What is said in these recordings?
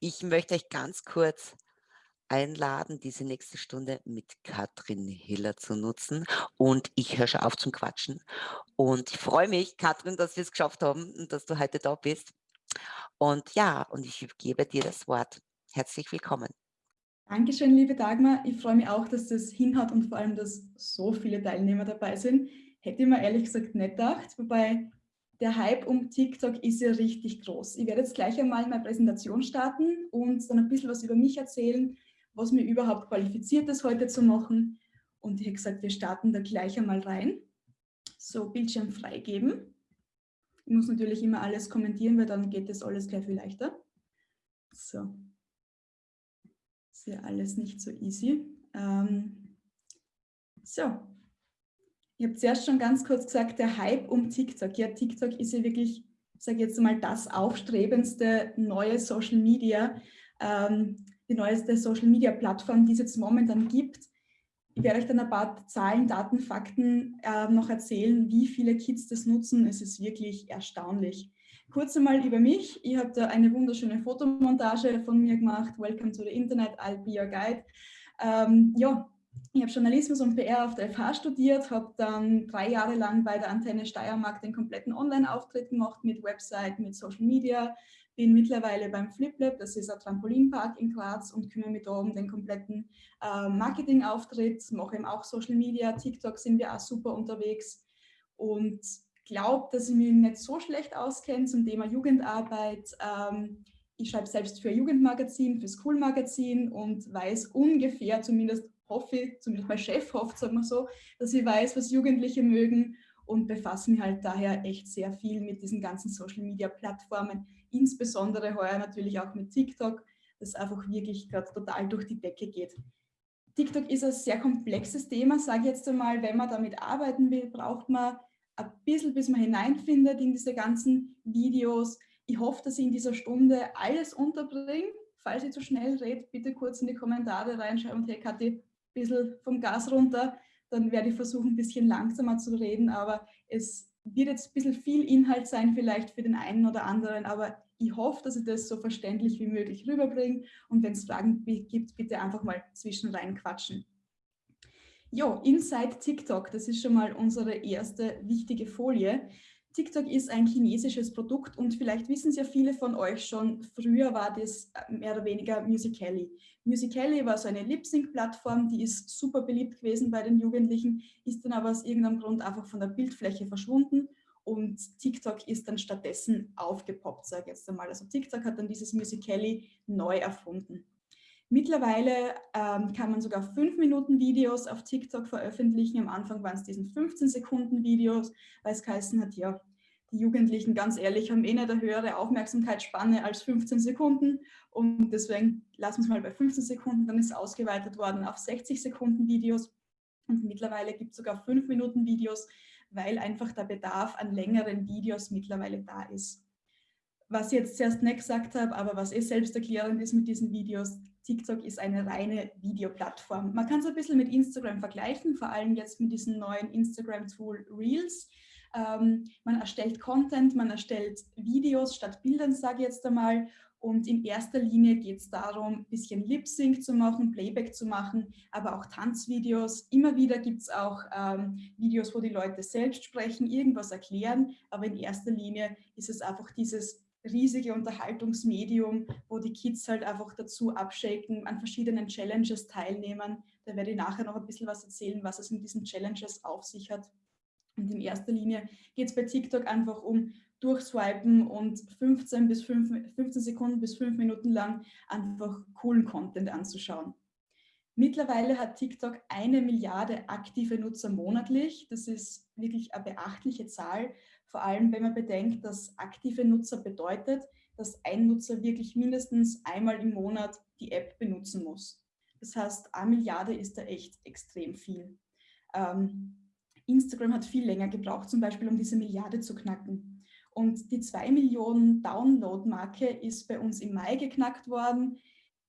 Ich möchte euch ganz kurz einladen, diese nächste Stunde mit Katrin Hiller zu nutzen. Und ich höre schon auf zum Quatschen. Und ich freue mich, Katrin, dass wir es geschafft haben und dass du heute da bist. Und ja, und ich gebe dir das Wort. Herzlich willkommen. Dankeschön, liebe Dagmar. Ich freue mich auch, dass das hinhaut und vor allem, dass so viele Teilnehmer dabei sind. Hätte ich mir ehrlich gesagt nicht gedacht, wobei der Hype um TikTok ist ja richtig groß. Ich werde jetzt gleich einmal meine Präsentation starten und dann ein bisschen was über mich erzählen, was mir überhaupt qualifiziert ist, heute zu machen. Und ich habe gesagt, wir starten da gleich einmal rein. So, Bildschirm freigeben. Ich muss natürlich immer alles kommentieren, weil dann geht das alles gleich viel leichter. So, ist ja alles nicht so easy. Ähm, so, ich habe zuerst schon ganz kurz gesagt, der Hype um TikTok. Ja, TikTok ist ja wirklich, sage jetzt mal, das aufstrebendste neue Social Media, ähm, die neueste Social Media Plattform, die es jetzt momentan gibt. Ich werde euch dann ein paar Zahlen, Daten, Fakten äh, noch erzählen, wie viele Kids das nutzen. Es ist wirklich erstaunlich. Kurz einmal über mich. Ich habe da eine wunderschöne Fotomontage von mir gemacht. Welcome to the Internet, I'll be your guide. Ähm, ja, ich habe Journalismus und PR auf der FH studiert, habe dann drei Jahre lang bei der Antenne Steiermark den kompletten Online-Auftritt gemacht mit Website, mit Social Media, bin mittlerweile beim FlipLab, das ist ein Trampolinpark in Graz und kümmere mich da um den kompletten äh, Marketing-Auftritt, mache eben auch Social Media, TikTok sind wir auch super unterwegs und glaube, dass ich mich nicht so schlecht auskenne zum Thema Jugendarbeit. Ähm, ich schreibe selbst für Jugendmagazin, für School Magazin und weiß ungefähr, zumindest hoffe ich, zumindest mein Chef hofft, sagen wir so, dass ich weiß, was Jugendliche mögen und befasse mich halt daher echt sehr viel mit diesen ganzen Social Media Plattformen, insbesondere heuer natürlich auch mit TikTok, das einfach wirklich gerade total durch die Decke geht. TikTok ist ein sehr komplexes Thema, sage ich jetzt einmal, wenn man damit arbeiten will, braucht man ein bisschen, bis man hineinfindet in diese ganzen Videos. Ich hoffe, dass ich in dieser Stunde alles unterbringe. Falls ich zu schnell rede, bitte kurz in die Kommentare reinschreiben und hey Kathi, bisschen vom Gas runter, dann werde ich versuchen, ein bisschen langsamer zu reden, aber es wird jetzt ein bisschen viel Inhalt sein vielleicht für den einen oder anderen, aber ich hoffe, dass ich das so verständlich wie möglich rüberbringe und wenn es Fragen gibt, bitte einfach mal zwischen rein quatschen. Jo, Inside TikTok, das ist schon mal unsere erste wichtige Folie. TikTok ist ein chinesisches Produkt und vielleicht wissen es ja viele von euch schon, früher war das äh, mehr oder weniger Musical.ly. Musical.ly war so eine Lip-Sync-Plattform, die ist super beliebt gewesen bei den Jugendlichen, ist dann aber aus irgendeinem Grund einfach von der Bildfläche verschwunden und TikTok ist dann stattdessen aufgepoppt, sage ich jetzt einmal. Also TikTok hat dann dieses Musical.ly neu erfunden. Mittlerweile ähm, kann man sogar 5 Minuten Videos auf TikTok veröffentlichen. Am Anfang waren es diesen 15 Sekunden Videos, weil es geheißen hat, ja, die Jugendlichen, ganz ehrlich, haben eh nicht eine höhere Aufmerksamkeitsspanne als 15 Sekunden und deswegen lassen wir es mal bei 15 Sekunden, dann ist es ausgeweitet worden auf 60 Sekunden Videos und mittlerweile gibt es sogar 5 Minuten Videos, weil einfach der Bedarf an längeren Videos mittlerweile da ist. Was ich jetzt zuerst nicht gesagt habe, aber was eh selbsterklärend ist mit diesen Videos, TikTok ist eine reine Videoplattform. Man kann es ein bisschen mit Instagram vergleichen, vor allem jetzt mit diesem neuen Instagram-Tool Reels. Ähm, man erstellt Content, man erstellt Videos statt Bildern, sage ich jetzt einmal. Und in erster Linie geht es darum, ein bisschen Lip-Sync zu machen, Playback zu machen, aber auch Tanzvideos. Immer wieder gibt es auch ähm, Videos, wo die Leute selbst sprechen, irgendwas erklären, aber in erster Linie ist es einfach dieses riesige Unterhaltungsmedium, wo die Kids halt einfach dazu abschaken, an verschiedenen Challenges teilnehmen. Da werde ich nachher noch ein bisschen was erzählen, was es mit diesen Challenges auf sich hat. Und in erster Linie geht es bei TikTok einfach um durchswipen und 15, bis 5, 15 Sekunden bis 5 Minuten lang einfach coolen Content anzuschauen. Mittlerweile hat TikTok eine Milliarde aktive Nutzer monatlich. Das ist wirklich eine beachtliche Zahl vor allem, wenn man bedenkt, dass aktive Nutzer bedeutet, dass ein Nutzer wirklich mindestens einmal im Monat die App benutzen muss. Das heißt, eine Milliarde ist da echt extrem viel. Ähm, Instagram hat viel länger gebraucht, zum Beispiel um diese Milliarde zu knacken. Und die 2 Millionen Download-Marke ist bei uns im Mai geknackt worden.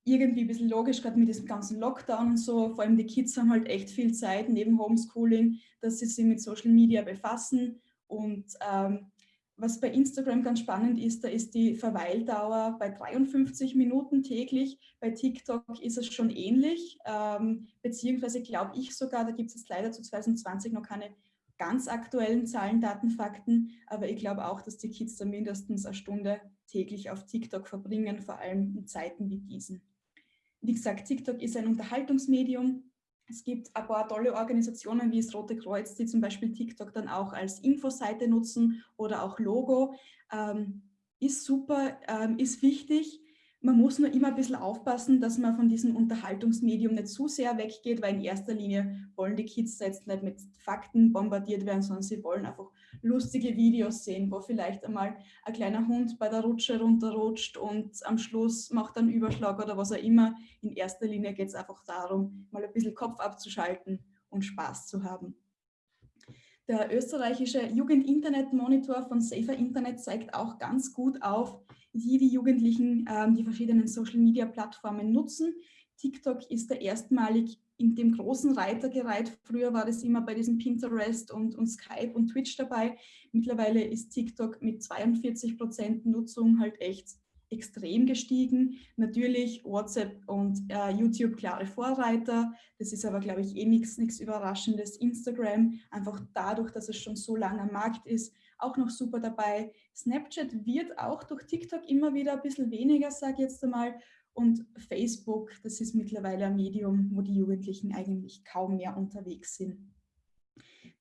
Irgendwie ein bisschen logisch, gerade mit diesem ganzen Lockdown und so. Vor allem die Kids haben halt echt viel Zeit neben Homeschooling, dass sie sich mit Social Media befassen und ähm, was bei Instagram ganz spannend ist, da ist die Verweildauer bei 53 Minuten täglich. Bei TikTok ist es schon ähnlich, ähm, beziehungsweise glaube ich sogar, da gibt es jetzt leider zu 2020 noch keine ganz aktuellen Zahlen, Daten, Fakten, aber ich glaube auch, dass die Kids da mindestens eine Stunde täglich auf TikTok verbringen, vor allem in Zeiten wie diesen. Wie gesagt, TikTok ist ein Unterhaltungsmedium, es gibt ein paar tolle Organisationen wie das Rote Kreuz, die zum Beispiel TikTok dann auch als Infoseite nutzen oder auch Logo. Ähm, ist super, ähm, ist wichtig. Man muss nur immer ein bisschen aufpassen, dass man von diesem Unterhaltungsmedium nicht zu sehr weggeht, weil in erster Linie wollen die Kids jetzt nicht mit Fakten bombardiert werden, sondern sie wollen einfach lustige Videos sehen, wo vielleicht einmal ein kleiner Hund bei der Rutsche runterrutscht und am Schluss macht einen Überschlag oder was auch immer. In erster Linie geht es einfach darum, mal ein bisschen Kopf abzuschalten und Spaß zu haben. Der österreichische Jugend-Internet-Monitor von Safer Internet zeigt auch ganz gut auf, wie die Jugendlichen ähm, die verschiedenen Social-Media-Plattformen nutzen. TikTok ist der erstmalig in dem großen Reiter gereiht. Früher war das immer bei diesem Pinterest und, und Skype und Twitch dabei. Mittlerweile ist TikTok mit 42 Prozent Nutzung halt echt extrem gestiegen. Natürlich WhatsApp und äh, YouTube klare Vorreiter. Das ist aber, glaube ich, eh nichts Überraschendes. Instagram, einfach dadurch, dass es schon so lange am Markt ist, auch noch super dabei. Snapchat wird auch durch TikTok immer wieder ein bisschen weniger, sage ich jetzt einmal. Und Facebook, das ist mittlerweile ein Medium, wo die Jugendlichen eigentlich kaum mehr unterwegs sind.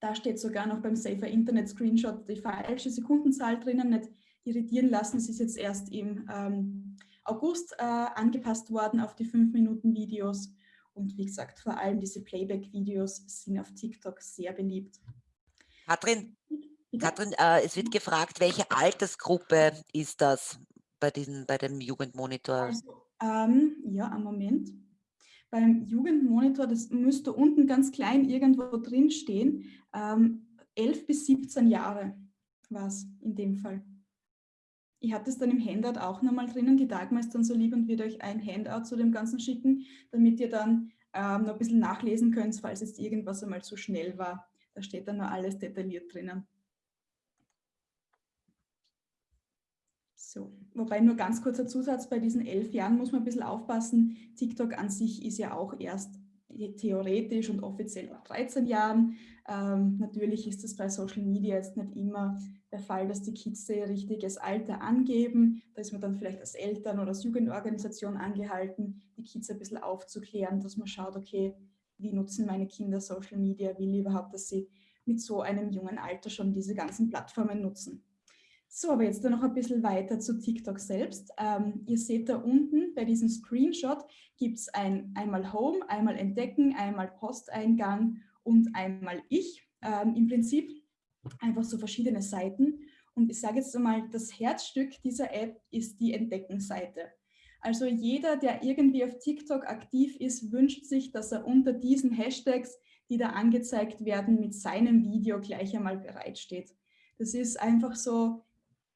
Da steht sogar noch beim Safer Internet Screenshot die falsche Sekundenzahl drinnen. Nicht irritieren lassen, es ist jetzt erst im ähm, August äh, angepasst worden auf die 5-Minuten-Videos. Und wie gesagt, vor allem diese Playback-Videos sind auf TikTok sehr beliebt. Katrin, Katrin äh, es wird gefragt, welche Altersgruppe ist das bei, diesen, bei dem Jugendmonitor? Also, ähm, ja, am Moment. Beim Jugendmonitor, das müsste unten ganz klein irgendwo drin stehen, ähm, 11 bis 17 Jahre war es in dem Fall. Ich habe das dann im Handout auch nochmal drinnen. Die Dagmar ist dann so lieb und wird euch ein Handout zu dem Ganzen schicken, damit ihr dann ähm, noch ein bisschen nachlesen könnt, falls jetzt irgendwas einmal zu schnell war. Da steht dann noch alles detailliert drinnen. So, wobei nur ganz kurzer Zusatz, bei diesen elf Jahren muss man ein bisschen aufpassen. TikTok an sich ist ja auch erst theoretisch und offiziell ab 13 Jahren. Ähm, natürlich ist das bei Social Media jetzt nicht immer der Fall, dass die Kids ihr richtiges Alter angeben. Da ist man dann vielleicht als Eltern oder als Jugendorganisation angehalten, die Kids ein bisschen aufzuklären, dass man schaut, okay, wie nutzen meine Kinder Social Media, will ich überhaupt, dass sie mit so einem jungen Alter schon diese ganzen Plattformen nutzen. So, aber jetzt noch ein bisschen weiter zu TikTok selbst. Ähm, ihr seht da unten bei diesem Screenshot gibt es ein, einmal Home, einmal Entdecken, einmal Posteingang und einmal Ich. Ähm, Im Prinzip einfach so verschiedene Seiten. Und ich sage jetzt einmal, das Herzstück dieser App ist die Entdecken-Seite. Also jeder, der irgendwie auf TikTok aktiv ist, wünscht sich, dass er unter diesen Hashtags, die da angezeigt werden, mit seinem Video gleich einmal bereitsteht. Das ist einfach so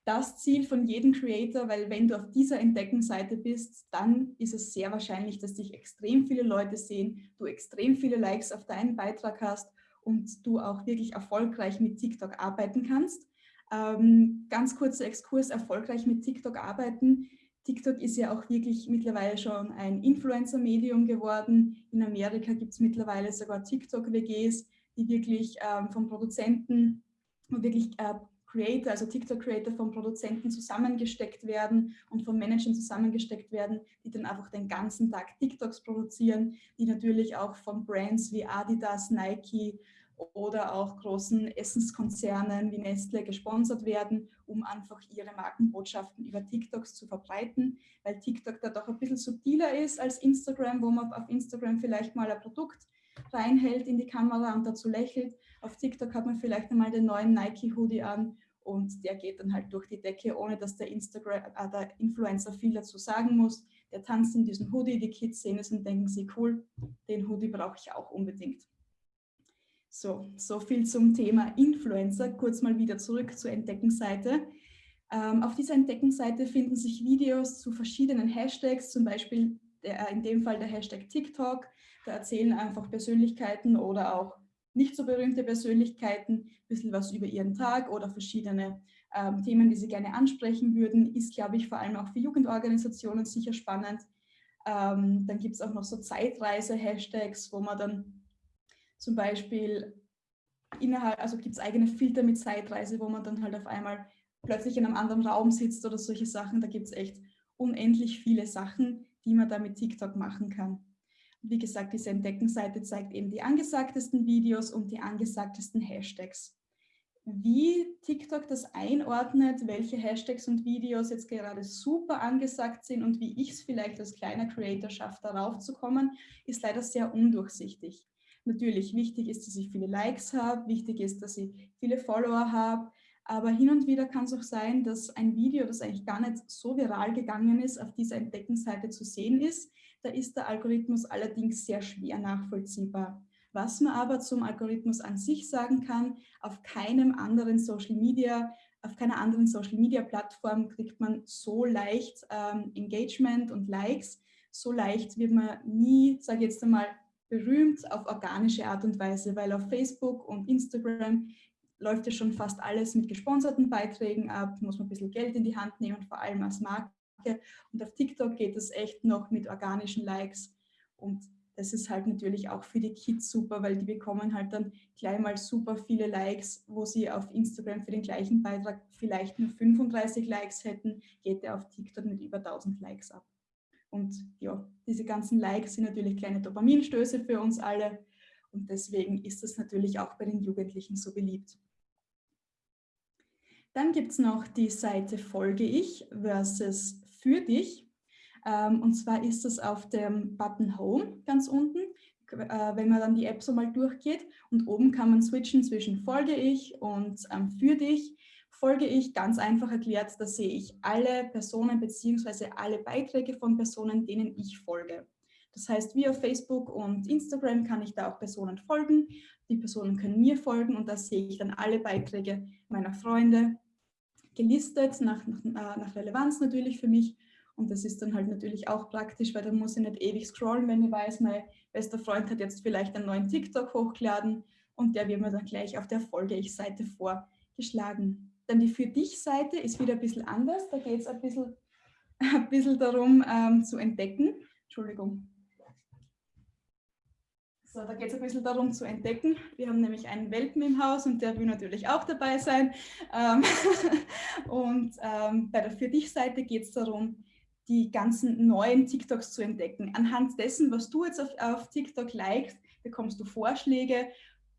das Ziel von jedem Creator, weil wenn du auf dieser Entdeckenseite bist, dann ist es sehr wahrscheinlich, dass dich extrem viele Leute sehen, du extrem viele Likes auf deinen Beitrag hast und du auch wirklich erfolgreich mit TikTok arbeiten kannst. Ähm, ganz kurzer Exkurs, erfolgreich mit TikTok arbeiten. TikTok ist ja auch wirklich mittlerweile schon ein Influencer-Medium geworden. In Amerika gibt es mittlerweile sogar TikTok-WGs, die wirklich ähm, vom Produzenten wirklich äh, Creator, also TikTok-Creator von Produzenten zusammengesteckt werden und von Managern zusammengesteckt werden, die dann einfach den ganzen Tag TikToks produzieren, die natürlich auch von Brands wie Adidas, Nike oder auch großen Essenskonzernen wie Nestle gesponsert werden, um einfach ihre Markenbotschaften über TikToks zu verbreiten, weil TikTok da doch ein bisschen subtiler ist als Instagram, wo man auf Instagram vielleicht mal ein Produkt reinhält in die Kamera und dazu lächelt. Auf TikTok hat man vielleicht einmal den neuen Nike-Hoodie an und der geht dann halt durch die Decke, ohne dass der, Instagram, äh, der Influencer viel dazu sagen muss. Der tanzt in diesem Hoodie, die Kids sehen es und denken sich, cool, den Hoodie brauche ich auch unbedingt. So, so viel zum Thema Influencer. Kurz mal wieder zurück zur Entdeckenseite. Ähm, auf dieser Entdeckenseite finden sich Videos zu verschiedenen Hashtags, zum Beispiel der, in dem Fall der Hashtag TikTok. Da erzählen einfach Persönlichkeiten oder auch nicht so berühmte Persönlichkeiten ein bisschen was über ihren Tag oder verschiedene ähm, Themen, die sie gerne ansprechen würden, ist, glaube ich, vor allem auch für Jugendorganisationen sicher spannend. Ähm, dann gibt es auch noch so Zeitreise-Hashtags, wo man dann zum Beispiel innerhalb, also gibt es eigene Filter mit Zeitreise, wo man dann halt auf einmal plötzlich in einem anderen Raum sitzt oder solche Sachen. Da gibt es echt unendlich viele Sachen, die man da mit TikTok machen kann. Wie gesagt, diese Entdeckenseite zeigt eben die angesagtesten Videos und die angesagtesten Hashtags. Wie TikTok das einordnet, welche Hashtags und Videos jetzt gerade super angesagt sind und wie ich es vielleicht als kleiner Creator schaffe, darauf zu kommen, ist leider sehr undurchsichtig. Natürlich, wichtig ist, dass ich viele Likes habe, wichtig ist, dass ich viele Follower habe, aber hin und wieder kann es auch sein, dass ein Video, das eigentlich gar nicht so viral gegangen ist, auf dieser Entdeckenseite zu sehen ist. Da ist der Algorithmus allerdings sehr schwer nachvollziehbar. Was man aber zum Algorithmus an sich sagen kann, auf keinem anderen Social Media, auf keiner anderen Social Media Plattform kriegt man so leicht ähm, Engagement und Likes. So leicht wird man nie, sage ich jetzt einmal, berühmt auf organische Art und Weise, weil auf Facebook und Instagram läuft ja schon fast alles mit gesponserten Beiträgen ab, muss man ein bisschen Geld in die Hand nehmen, vor allem als Marke. Und auf TikTok geht es echt noch mit organischen Likes. Und das ist halt natürlich auch für die Kids super, weil die bekommen halt dann gleich mal super viele Likes, wo sie auf Instagram für den gleichen Beitrag vielleicht nur 35 Likes hätten, geht der auf TikTok mit über 1000 Likes ab. Und ja, diese ganzen Likes sind natürlich kleine Dopaminstöße für uns alle und deswegen ist das natürlich auch bei den Jugendlichen so beliebt. Dann gibt es noch die Seite Folge ich versus Für dich. Ähm, und zwar ist das auf dem Button Home ganz unten, äh, wenn man dann die App so mal durchgeht. Und oben kann man switchen zwischen Folge ich und ähm, Für dich. Folge ich, ganz einfach erklärt, da sehe ich alle Personen bzw. alle Beiträge von Personen, denen ich folge. Das heißt, wie auf Facebook und Instagram kann ich da auch Personen folgen. Die Personen können mir folgen und da sehe ich dann alle Beiträge meiner Freunde gelistet, nach, nach, äh, nach Relevanz natürlich für mich. Und das ist dann halt natürlich auch praktisch, weil da muss ich nicht ewig scrollen, wenn ich weiß, mein bester Freund hat jetzt vielleicht einen neuen TikTok hochgeladen und der wird mir dann gleich auf der Folge-Ich-Seite vorgeschlagen. Dann die Für dich-Seite ist wieder ein bisschen anders. Da geht es ein bisschen, ein bisschen darum ähm, zu entdecken. Entschuldigung. So, da geht es ein bisschen darum zu entdecken. Wir haben nämlich einen Welpen im Haus und der will natürlich auch dabei sein. Ähm, und ähm, bei der Für dich-Seite geht es darum, die ganzen neuen TikToks zu entdecken. Anhand dessen, was du jetzt auf, auf TikTok likest, bekommst du Vorschläge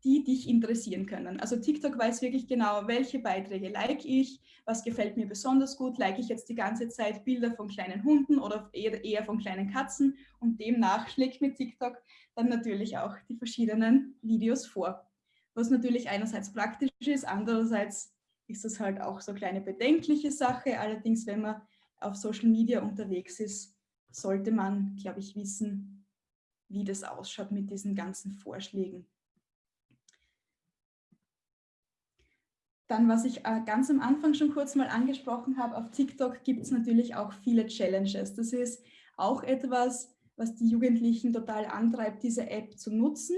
die dich interessieren können. Also TikTok weiß wirklich genau, welche Beiträge like ich, was gefällt mir besonders gut, like ich jetzt die ganze Zeit Bilder von kleinen Hunden oder eher, von kleinen Katzen und demnach schlägt mir TikTok dann natürlich auch die verschiedenen Videos vor. Was natürlich einerseits praktisch ist, andererseits ist das halt auch so eine kleine bedenkliche Sache. Allerdings, wenn man auf Social Media unterwegs ist, sollte man, glaube ich, wissen, wie das ausschaut mit diesen ganzen Vorschlägen. Dann, was ich äh, ganz am Anfang schon kurz mal angesprochen habe, auf TikTok gibt es natürlich auch viele Challenges. Das ist auch etwas, was die Jugendlichen total antreibt, diese App zu nutzen.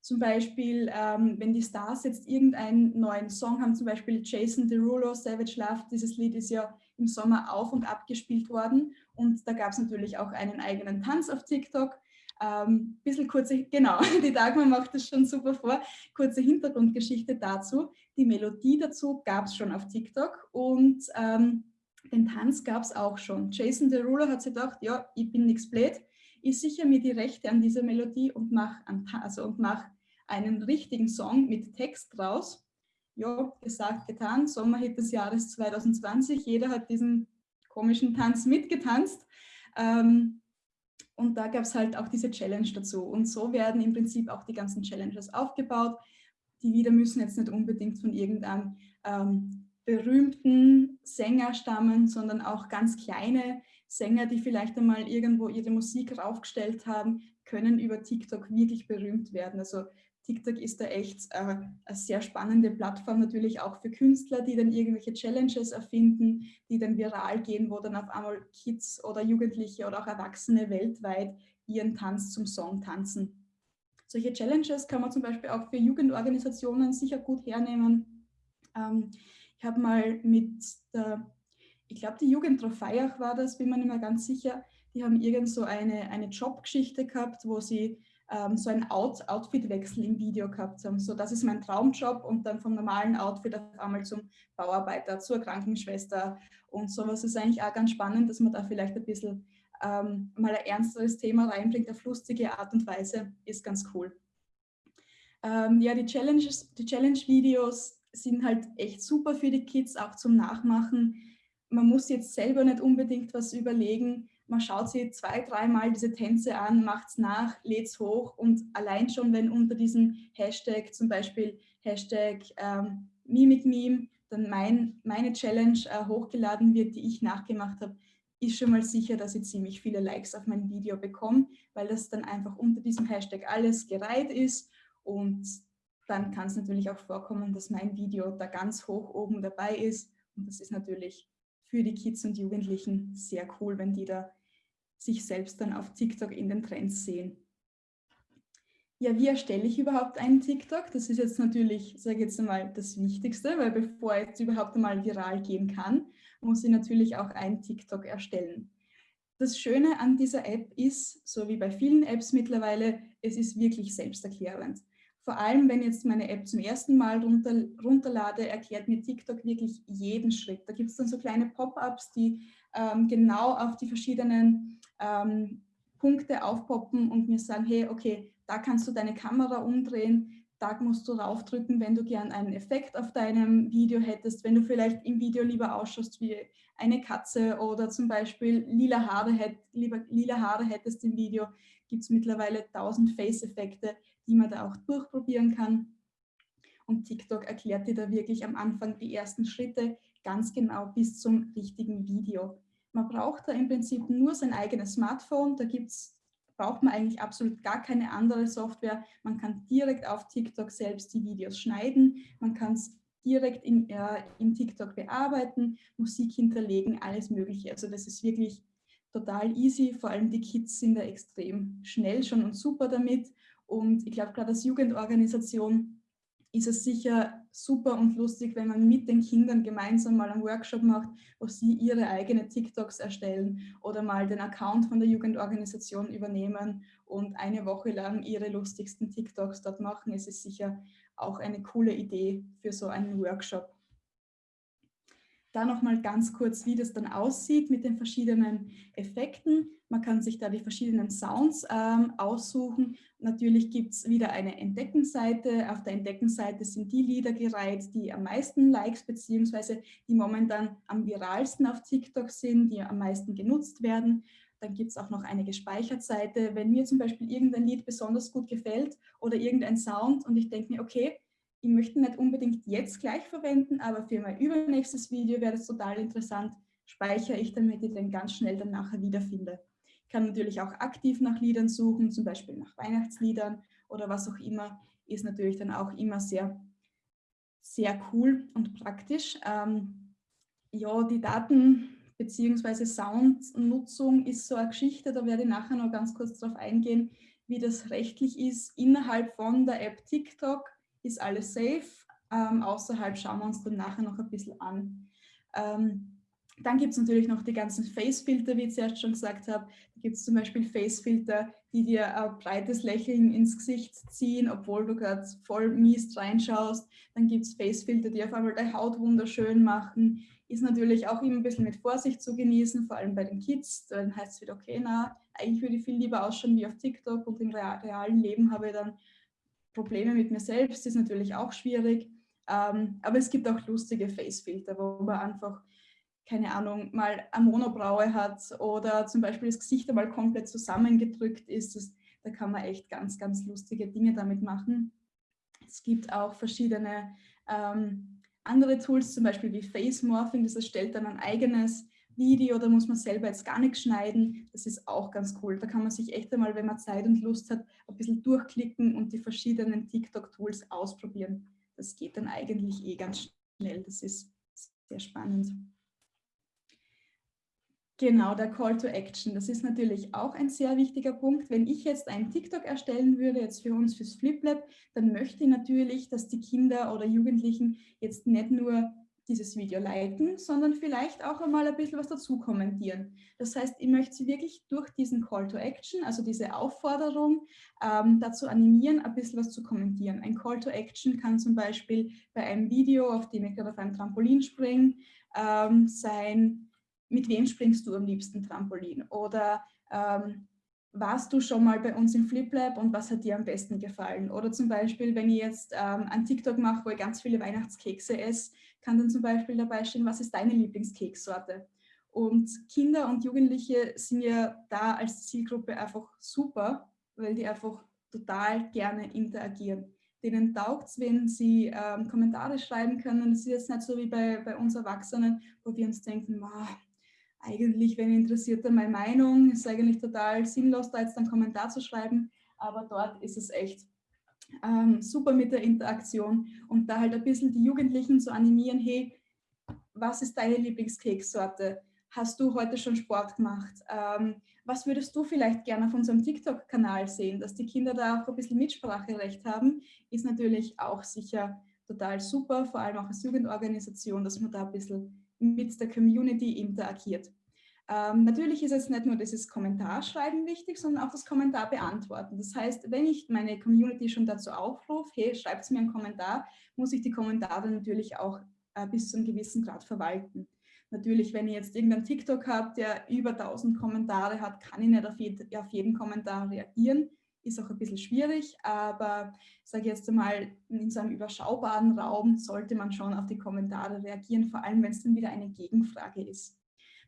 Zum Beispiel, ähm, wenn die Stars jetzt irgendeinen neuen Song haben, zum Beispiel Jason Derulo, Savage Love, dieses Lied ist ja im Sommer auf und ab gespielt worden und da gab es natürlich auch einen eigenen Tanz auf TikTok ähm, bisschen kurze, genau, die Dagmar macht das schon super vor. Kurze Hintergrundgeschichte dazu. Die Melodie dazu gab es schon auf TikTok und ähm, den Tanz gab es auch schon. Jason Derulo hat sich gedacht, ja, ich bin nichts blöd, ich sichere mir die Rechte an dieser Melodie und mache also mach einen richtigen Song mit Text draus. Ja, gesagt, getan, Sommerhit des Jahres 2020, jeder hat diesen komischen Tanz mitgetanzt. Ähm, und da gab es halt auch diese Challenge dazu. Und so werden im Prinzip auch die ganzen Challenges aufgebaut. Die Lieder müssen jetzt nicht unbedingt von irgendeinem ähm, berühmten Sänger stammen, sondern auch ganz kleine Sänger, die vielleicht einmal irgendwo ihre Musik raufgestellt haben, können über TikTok wirklich berühmt werden. Also TikTok ist da echt äh, eine sehr spannende Plattform, natürlich auch für Künstler, die dann irgendwelche Challenges erfinden, die dann viral gehen, wo dann auf einmal Kids oder Jugendliche oder auch Erwachsene weltweit ihren Tanz zum Song tanzen. Solche Challenges kann man zum Beispiel auch für Jugendorganisationen sicher gut hernehmen. Ähm, Ich habe mal mit der, ich glaube die Jugend Trofeiach war das, bin mir nicht mehr ganz sicher, die haben irgend so eine, eine Jobgeschichte gehabt, wo sie ähm, so einen Out Outfitwechsel im Video gehabt haben. So, das ist mein Traumjob und dann vom normalen Outfit auf einmal zum Bauarbeiter, zur Krankenschwester und sowas ist eigentlich auch ganz spannend, dass man da vielleicht ein bisschen ähm, mal ein ernsteres Thema reinbringt auf lustige Art und Weise, ist ganz cool. Ähm, ja, die Challenges, die Challenge-Videos sind halt echt super für die Kids, auch zum Nachmachen. Man muss jetzt selber nicht unbedingt was überlegen. Man schaut sich zwei, dreimal diese Tänze an, macht es nach, lädt es hoch und allein schon, wenn unter diesem Hashtag, zum Beispiel Hashtag ähm, MimikMeme, dann mein, meine Challenge äh, hochgeladen wird, die ich nachgemacht habe, ist schon mal sicher, dass ich ziemlich viele Likes auf mein Video bekomme, weil das dann einfach unter diesem Hashtag alles gereiht ist und dann kann es natürlich auch vorkommen, dass mein Video da ganz hoch oben dabei ist und das ist natürlich für die Kids und Jugendlichen sehr cool, wenn die da sich selbst dann auf TikTok in den Trends sehen. Ja, wie erstelle ich überhaupt einen TikTok? Das ist jetzt natürlich, sage ich jetzt einmal, das Wichtigste, weil bevor es überhaupt einmal viral gehen kann, muss ich natürlich auch einen TikTok erstellen. Das Schöne an dieser App ist, so wie bei vielen Apps mittlerweile, es ist wirklich selbsterklärend. Vor allem, wenn jetzt meine App zum ersten Mal runter, runterlade, erklärt mir TikTok wirklich jeden Schritt. Da gibt es dann so kleine Pop-ups, die ähm, genau auf die verschiedenen ähm, Punkte aufpoppen und mir sagen, hey, okay, da kannst du deine Kamera umdrehen, da musst du raufdrücken, wenn du gern einen Effekt auf deinem Video hättest, wenn du vielleicht im Video lieber ausschaust wie eine Katze oder zum Beispiel lila Haare, hätt, lieber, lila Haare hättest im Video, gibt es mittlerweile tausend Face-Effekte, die man da auch durchprobieren kann. Und TikTok erklärt dir da wirklich am Anfang die ersten Schritte ganz genau bis zum richtigen Video. Man braucht da im Prinzip nur sein eigenes Smartphone, da gibt's, braucht man eigentlich absolut gar keine andere Software. Man kann direkt auf TikTok selbst die Videos schneiden, man kann es direkt in, äh, in TikTok bearbeiten, Musik hinterlegen, alles mögliche. Also das ist wirklich total easy, vor allem die Kids sind da extrem schnell schon und super damit und ich glaube, gerade als Jugendorganisation ist es sicher super und lustig, wenn man mit den Kindern gemeinsam mal einen Workshop macht, wo sie ihre eigenen TikToks erstellen oder mal den Account von der Jugendorganisation übernehmen und eine Woche lang ihre lustigsten TikToks dort machen. Es ist sicher auch eine coole Idee für so einen Workshop. Da nochmal ganz kurz, wie das dann aussieht mit den verschiedenen Effekten. Man kann sich da die verschiedenen Sounds ähm, aussuchen. Natürlich gibt es wieder eine Entdeckenseite. Auf der Entdeckenseite sind die Lieder gereiht, die am meisten Likes bzw. die momentan am viralsten auf TikTok sind, die am meisten genutzt werden. Dann gibt es auch noch eine Gespeichert-Seite. Wenn mir zum Beispiel irgendein Lied besonders gut gefällt oder irgendein Sound und ich denke mir, okay, ich möchte nicht unbedingt jetzt gleich verwenden, aber für mein übernächstes Video wäre es total interessant, speichere ich, damit ich den ganz schnell dann nachher wiederfinde. Ich kann natürlich auch aktiv nach Liedern suchen, zum Beispiel nach Weihnachtsliedern oder was auch immer, ist natürlich dann auch immer sehr, sehr cool und praktisch. Ähm, ja, die Daten bzw. Soundnutzung ist so eine Geschichte, da werde ich nachher noch ganz kurz darauf eingehen, wie das rechtlich ist innerhalb von der App TikTok ist alles safe. Ähm, außerhalb schauen wir uns dann nachher noch ein bisschen an. Ähm, dann gibt es natürlich noch die ganzen Face-Filter, wie ich zuerst schon gesagt habe. Da gibt es zum Beispiel Face-Filter, die dir ein breites Lächeln ins Gesicht ziehen, obwohl du gerade voll mies reinschaust. Dann gibt es Face-Filter, die auf einmal deine Haut wunderschön machen. Ist natürlich auch immer ein bisschen mit Vorsicht zu genießen, vor allem bei den Kids. Dann heißt es wieder, okay, na, eigentlich würde ich viel lieber ausschauen wie auf TikTok und im realen Leben habe ich dann Probleme mit mir selbst ist natürlich auch schwierig. Ähm, aber es gibt auch lustige Face-Filter, wo man einfach, keine Ahnung, mal eine Monobraue hat oder zum Beispiel das Gesicht einmal komplett zusammengedrückt ist. Das, da kann man echt ganz, ganz lustige Dinge damit machen. Es gibt auch verschiedene ähm, andere Tools, zum Beispiel wie Face Morphing, das erstellt dann ein eigenes Video, da muss man selber jetzt gar nichts schneiden. Das ist auch ganz cool. Da kann man sich echt einmal, wenn man Zeit und Lust hat, ein bisschen durchklicken und die verschiedenen TikTok-Tools ausprobieren. Das geht dann eigentlich eh ganz schnell. Das ist sehr spannend. Genau, der Call to Action. Das ist natürlich auch ein sehr wichtiger Punkt. Wenn ich jetzt einen TikTok erstellen würde, jetzt für uns fürs FlipLab, dann möchte ich natürlich, dass die Kinder oder Jugendlichen jetzt nicht nur dieses Video liken, sondern vielleicht auch einmal ein bisschen was dazu kommentieren. Das heißt, ich möchte Sie wirklich durch diesen Call to Action, also diese Aufforderung, ähm, dazu animieren, ein bisschen was zu kommentieren. Ein Call to Action kann zum Beispiel bei einem Video, auf dem ich gerade auf einem Trampolin springe, ähm, sein, mit wem springst du am liebsten Trampolin? Oder ähm, warst du schon mal bei uns im FlipLab und was hat dir am besten gefallen? Oder zum Beispiel, wenn ich jetzt ähm, ein TikTok mache, wo ich ganz viele Weihnachtskekse esse, kann dann zum Beispiel dabei stehen, was ist deine Lieblingskekssorte? Und Kinder und Jugendliche sind ja da als Zielgruppe einfach super, weil die einfach total gerne interagieren. Denen taugt es, wenn sie ähm, Kommentare schreiben können. Es ist jetzt nicht so wie bei, bei uns Erwachsenen, wo wir uns denken, eigentlich, wenn interessiert meine Meinung, ist eigentlich total sinnlos, da jetzt einen Kommentar zu schreiben, aber dort ist es echt ähm, super mit der Interaktion und da halt ein bisschen die Jugendlichen zu animieren, hey, was ist deine Lieblingskeksorte? Hast du heute schon Sport gemacht? Ähm, was würdest du vielleicht gerne auf unserem TikTok-Kanal sehen? Dass die Kinder da auch ein bisschen Mitspracherecht haben, ist natürlich auch sicher total super, vor allem auch als Jugendorganisation, dass man da ein bisschen mit der Community interagiert. Ähm, natürlich ist jetzt nicht nur dieses Kommentarschreiben wichtig, sondern auch das Kommentar beantworten. Das heißt, wenn ich meine Community schon dazu aufrufe, hey, schreibt mir einen Kommentar, muss ich die Kommentare natürlich auch äh, bis zu einem gewissen Grad verwalten. Natürlich, wenn ich jetzt irgendeinen TikTok habe, der über 1000 Kommentare hat, kann ich nicht auf, jed auf jeden Kommentar reagieren. Ist auch ein bisschen schwierig, aber ich sage jetzt einmal, in so einem überschaubaren Raum sollte man schon auf die Kommentare reagieren, vor allem wenn es dann wieder eine Gegenfrage ist.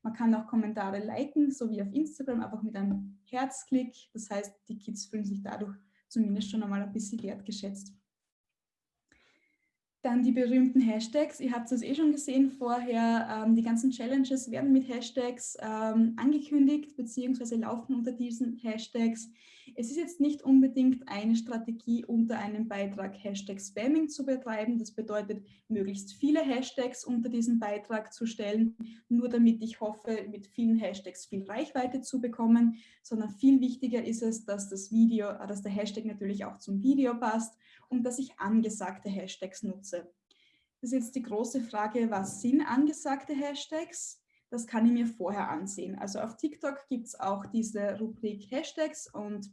Man kann auch Kommentare liken, so wie auf Instagram, einfach mit einem Herzklick. Das heißt, die Kids fühlen sich dadurch zumindest schon einmal ein bisschen wertgeschätzt. Dann die berühmten Hashtags. Ihr habt es eh schon gesehen vorher. Ähm, die ganzen Challenges werden mit Hashtags ähm, angekündigt bzw. laufen unter diesen Hashtags. Es ist jetzt nicht unbedingt eine Strategie, unter einem Beitrag Hashtag Spamming zu betreiben. Das bedeutet, möglichst viele Hashtags unter diesen Beitrag zu stellen, nur damit ich hoffe, mit vielen Hashtags viel Reichweite zu bekommen, sondern viel wichtiger ist es, dass das Video, dass der Hashtag natürlich auch zum Video passt und dass ich angesagte Hashtags nutze. Das ist jetzt die große Frage, was sind angesagte Hashtags? Das kann ich mir vorher ansehen. Also auf TikTok gibt es auch diese Rubrik Hashtags und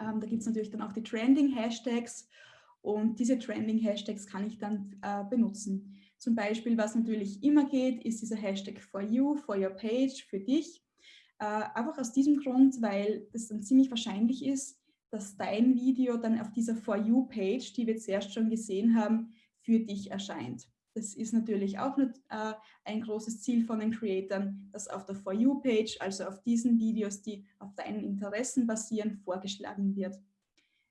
ähm, da gibt es natürlich dann auch die Trending Hashtags und diese Trending Hashtags kann ich dann äh, benutzen. Zum Beispiel, was natürlich immer geht, ist dieser Hashtag for you, for your page, für dich. Äh, einfach aus diesem Grund, weil das dann ziemlich wahrscheinlich ist, dass dein Video dann auf dieser For You-Page, die wir zuerst schon gesehen haben, für dich erscheint. Das ist natürlich auch äh, ein großes Ziel von den Creatoren, dass auf der For You-Page, also auf diesen Videos, die auf deinen Interessen basieren, vorgeschlagen wird.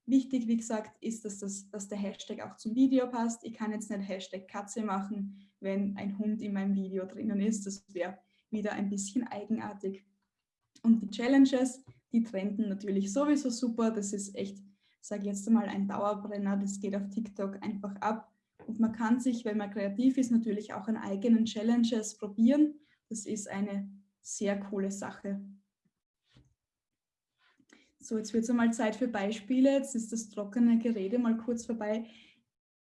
Wichtig, wie gesagt, ist, dass, das, dass der Hashtag auch zum Video passt. Ich kann jetzt nicht Hashtag Katze machen, wenn ein Hund in meinem Video drinnen ist. Das wäre wieder ein bisschen eigenartig. Und die Challenges, die trenden natürlich sowieso super. Das ist echt, sage ich jetzt einmal, ein Dauerbrenner. Das geht auf TikTok einfach ab. Und man kann sich, wenn man kreativ ist, natürlich auch an eigenen Challenges probieren. Das ist eine sehr coole Sache. So, jetzt wird es einmal Zeit für Beispiele. Jetzt ist das trockene Gerede mal kurz vorbei.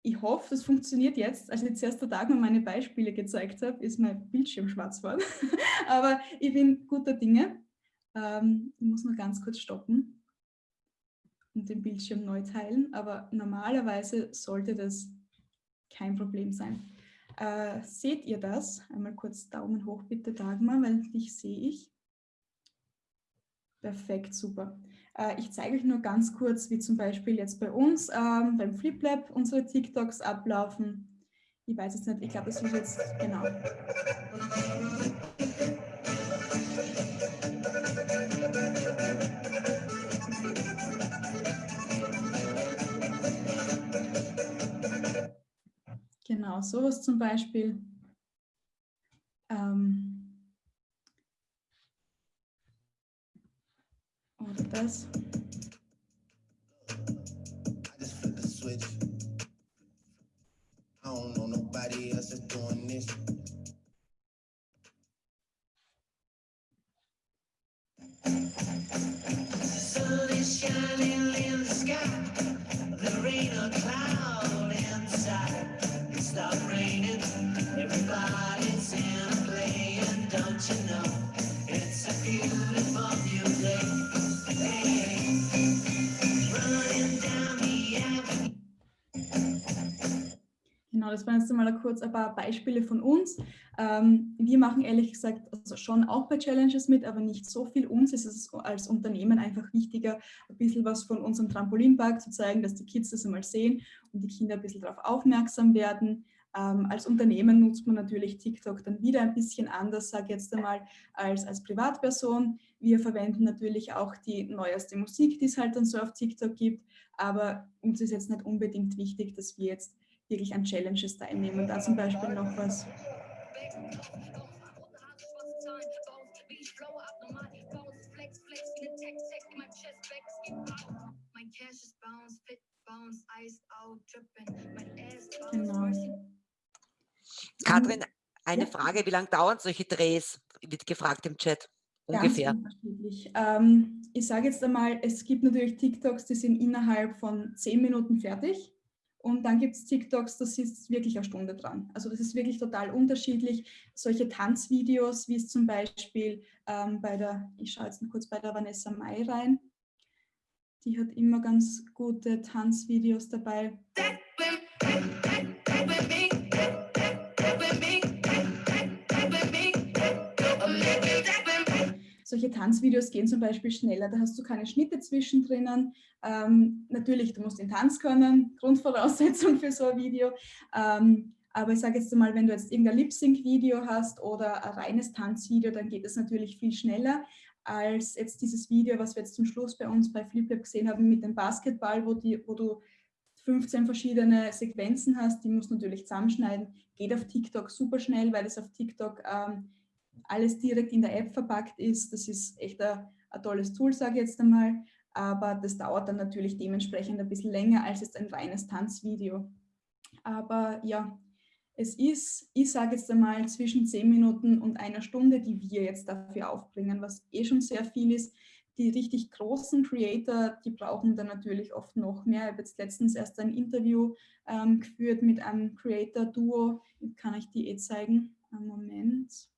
Ich hoffe, das funktioniert jetzt. Als ich jetzt erster Tag mal meine Beispiele gezeigt habe, ist mein Bildschirm schwarz geworden. Aber ich bin guter Dinge. Ähm, ich muss nur ganz kurz stoppen und den Bildschirm neu teilen, aber normalerweise sollte das kein Problem sein. Äh, seht ihr das? Einmal kurz Daumen hoch bitte, Dagmar, weil dich sehe ich. Perfekt, super. Äh, ich zeige euch nur ganz kurz, wie zum Beispiel jetzt bei uns ähm, beim FlipLab unsere TikToks ablaufen. Ich weiß jetzt nicht, ich glaube, das ist jetzt, genau. Genau, sowas zum Beispiel. Ähm, oder das. I don't know nobody else is doing this. Genau, das waren jetzt einmal kurz ein paar Beispiele von uns. Ähm, wir machen ehrlich gesagt also schon auch bei Challenges mit, aber nicht so viel. Uns ist es als Unternehmen einfach wichtiger, ein bisschen was von unserem Trampolinpark zu zeigen, dass die Kids das einmal sehen und die Kinder ein bisschen darauf aufmerksam werden. Ähm, als Unternehmen nutzt man natürlich TikTok dann wieder ein bisschen anders, sage jetzt einmal, als als Privatperson. Wir verwenden natürlich auch die neueste Musik, die es halt dann so auf TikTok gibt, aber uns ist jetzt nicht unbedingt wichtig, dass wir jetzt wirklich an Challenges teilnehmen. Da zum Beispiel noch was. Genau. Katrin, eine ja. Frage, wie lange dauern solche Drehs? Wird gefragt im Chat. Ungefähr. Ganz unterschiedlich. Ähm, ich sage jetzt einmal, es gibt natürlich TikToks, die sind innerhalb von zehn Minuten fertig. Und dann gibt es TikToks, das ist wirklich eine Stunde dran. Also das ist wirklich total unterschiedlich. Solche Tanzvideos, wie es zum Beispiel ähm, bei der, ich schaue jetzt noch kurz bei der Vanessa Mai rein, die hat immer ganz gute Tanzvideos dabei. Solche Tanzvideos gehen zum Beispiel schneller, da hast du keine Schnitte zwischendrin. Ähm, natürlich, du musst den Tanz können, Grundvoraussetzung für so ein Video. Ähm, aber ich sage jetzt mal, wenn du jetzt irgendein Lip-Sync-Video hast oder ein reines Tanzvideo, dann geht es natürlich viel schneller als jetzt dieses Video, was wir jetzt zum Schluss bei uns bei FlipLab gesehen haben mit dem Basketball, wo, die, wo du 15 verschiedene Sequenzen hast, die musst du natürlich zusammenschneiden. Geht auf TikTok super schnell, weil es auf TikTok ähm, alles direkt in der App verpackt ist. Das ist echt ein, ein tolles Tool, sage ich jetzt einmal. Aber das dauert dann natürlich dementsprechend ein bisschen länger als jetzt ein reines Tanzvideo. Aber ja, es ist, ich sage jetzt einmal, zwischen 10 Minuten und einer Stunde, die wir jetzt dafür aufbringen, was eh schon sehr viel ist. Die richtig großen Creator, die brauchen dann natürlich oft noch mehr. Ich habe jetzt letztens erst ein Interview ähm, geführt mit einem Creator-Duo. Kann ich die eh zeigen? Einen Moment.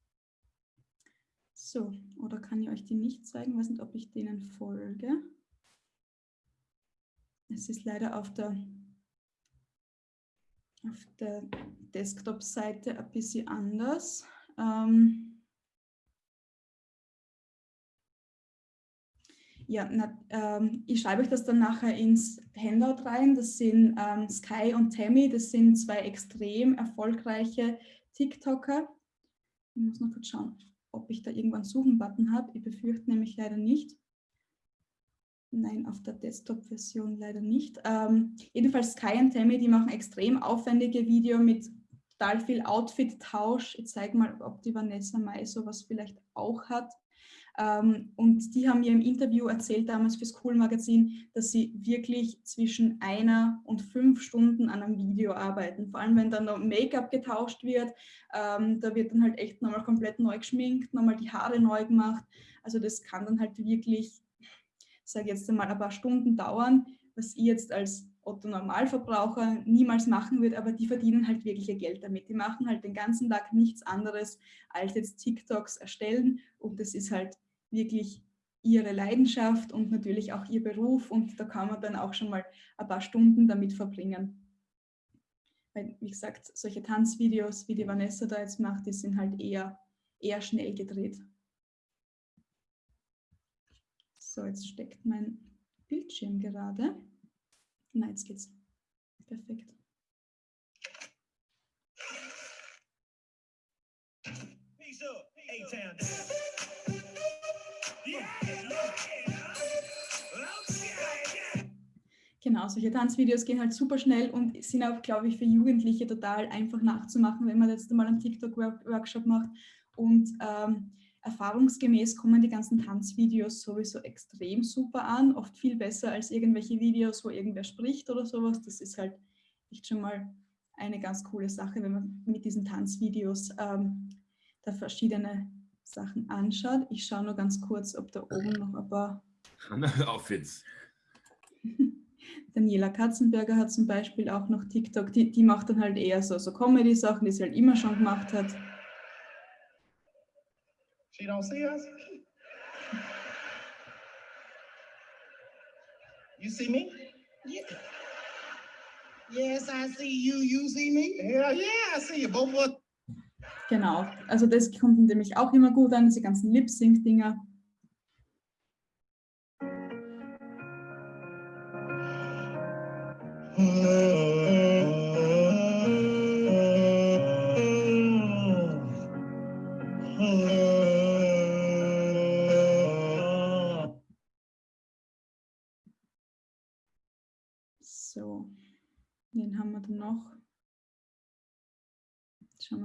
So, oder kann ich euch die nicht zeigen? Ich weiß nicht, ob ich denen folge. Es ist leider auf der, auf der Desktop-Seite ein bisschen anders. Ähm ja, na, ähm, ich schreibe euch das dann nachher ins Handout rein. Das sind ähm, Sky und Tammy, das sind zwei extrem erfolgreiche TikToker. Ich muss noch kurz schauen ob ich da irgendwann Suchen-Button habe. Ich befürchte nämlich leider nicht. Nein, auf der Desktop-Version leider nicht. Ähm, jedenfalls Sky und Tammy, die machen extrem aufwendige Videos mit total viel Outfit-Tausch. Ich zeige mal, ob die Vanessa Mai sowas vielleicht auch hat. Ähm, und die haben mir im Interview erzählt damals fürs Cool Magazin, dass sie wirklich zwischen einer und fünf Stunden an einem Video arbeiten. Vor allem, wenn dann noch Make-up getauscht wird, ähm, da wird dann halt echt nochmal komplett neu geschminkt, nochmal die Haare neu gemacht. Also das kann dann halt wirklich, sage jetzt einmal, ein paar Stunden dauern, was ich jetzt als Otto Normalverbraucher niemals machen würde, aber die verdienen halt wirklich ihr Geld damit. Die machen halt den ganzen Tag nichts anderes als jetzt TikToks erstellen und das ist halt wirklich ihre Leidenschaft und natürlich auch ihr Beruf und da kann man dann auch schon mal ein paar Stunden damit verbringen. Weil, wie gesagt, solche Tanzvideos, wie die Vanessa da jetzt macht, die sind halt eher, eher schnell gedreht. So, jetzt steckt mein Bildschirm gerade. Na, jetzt geht's. Perfekt. Genau, solche Tanzvideos gehen halt super schnell und sind auch, glaube ich, für Jugendliche total einfach nachzumachen, wenn man jetzt mal einen TikTok-Workshop macht. Und ähm, erfahrungsgemäß kommen die ganzen Tanzvideos sowieso extrem super an, oft viel besser als irgendwelche Videos, wo irgendwer spricht oder sowas. Das ist halt echt schon mal eine ganz coole Sache, wenn man mit diesen Tanzvideos ähm, da verschiedene Sachen anschaut. Ich schaue nur ganz kurz, ob da oben noch ein paar... Outfits. Daniela Katzenberger hat zum Beispiel auch noch TikTok, die, die macht dann halt eher so, so Comedy-Sachen, die sie halt immer schon gemacht hat. She don't see us? You see me? Yeah. Yes, I see you. You see me? Yeah, yeah, I see you. Both of. Genau, also das kommt nämlich auch immer gut an, diese ganzen Lip-Sync-Dinger. So,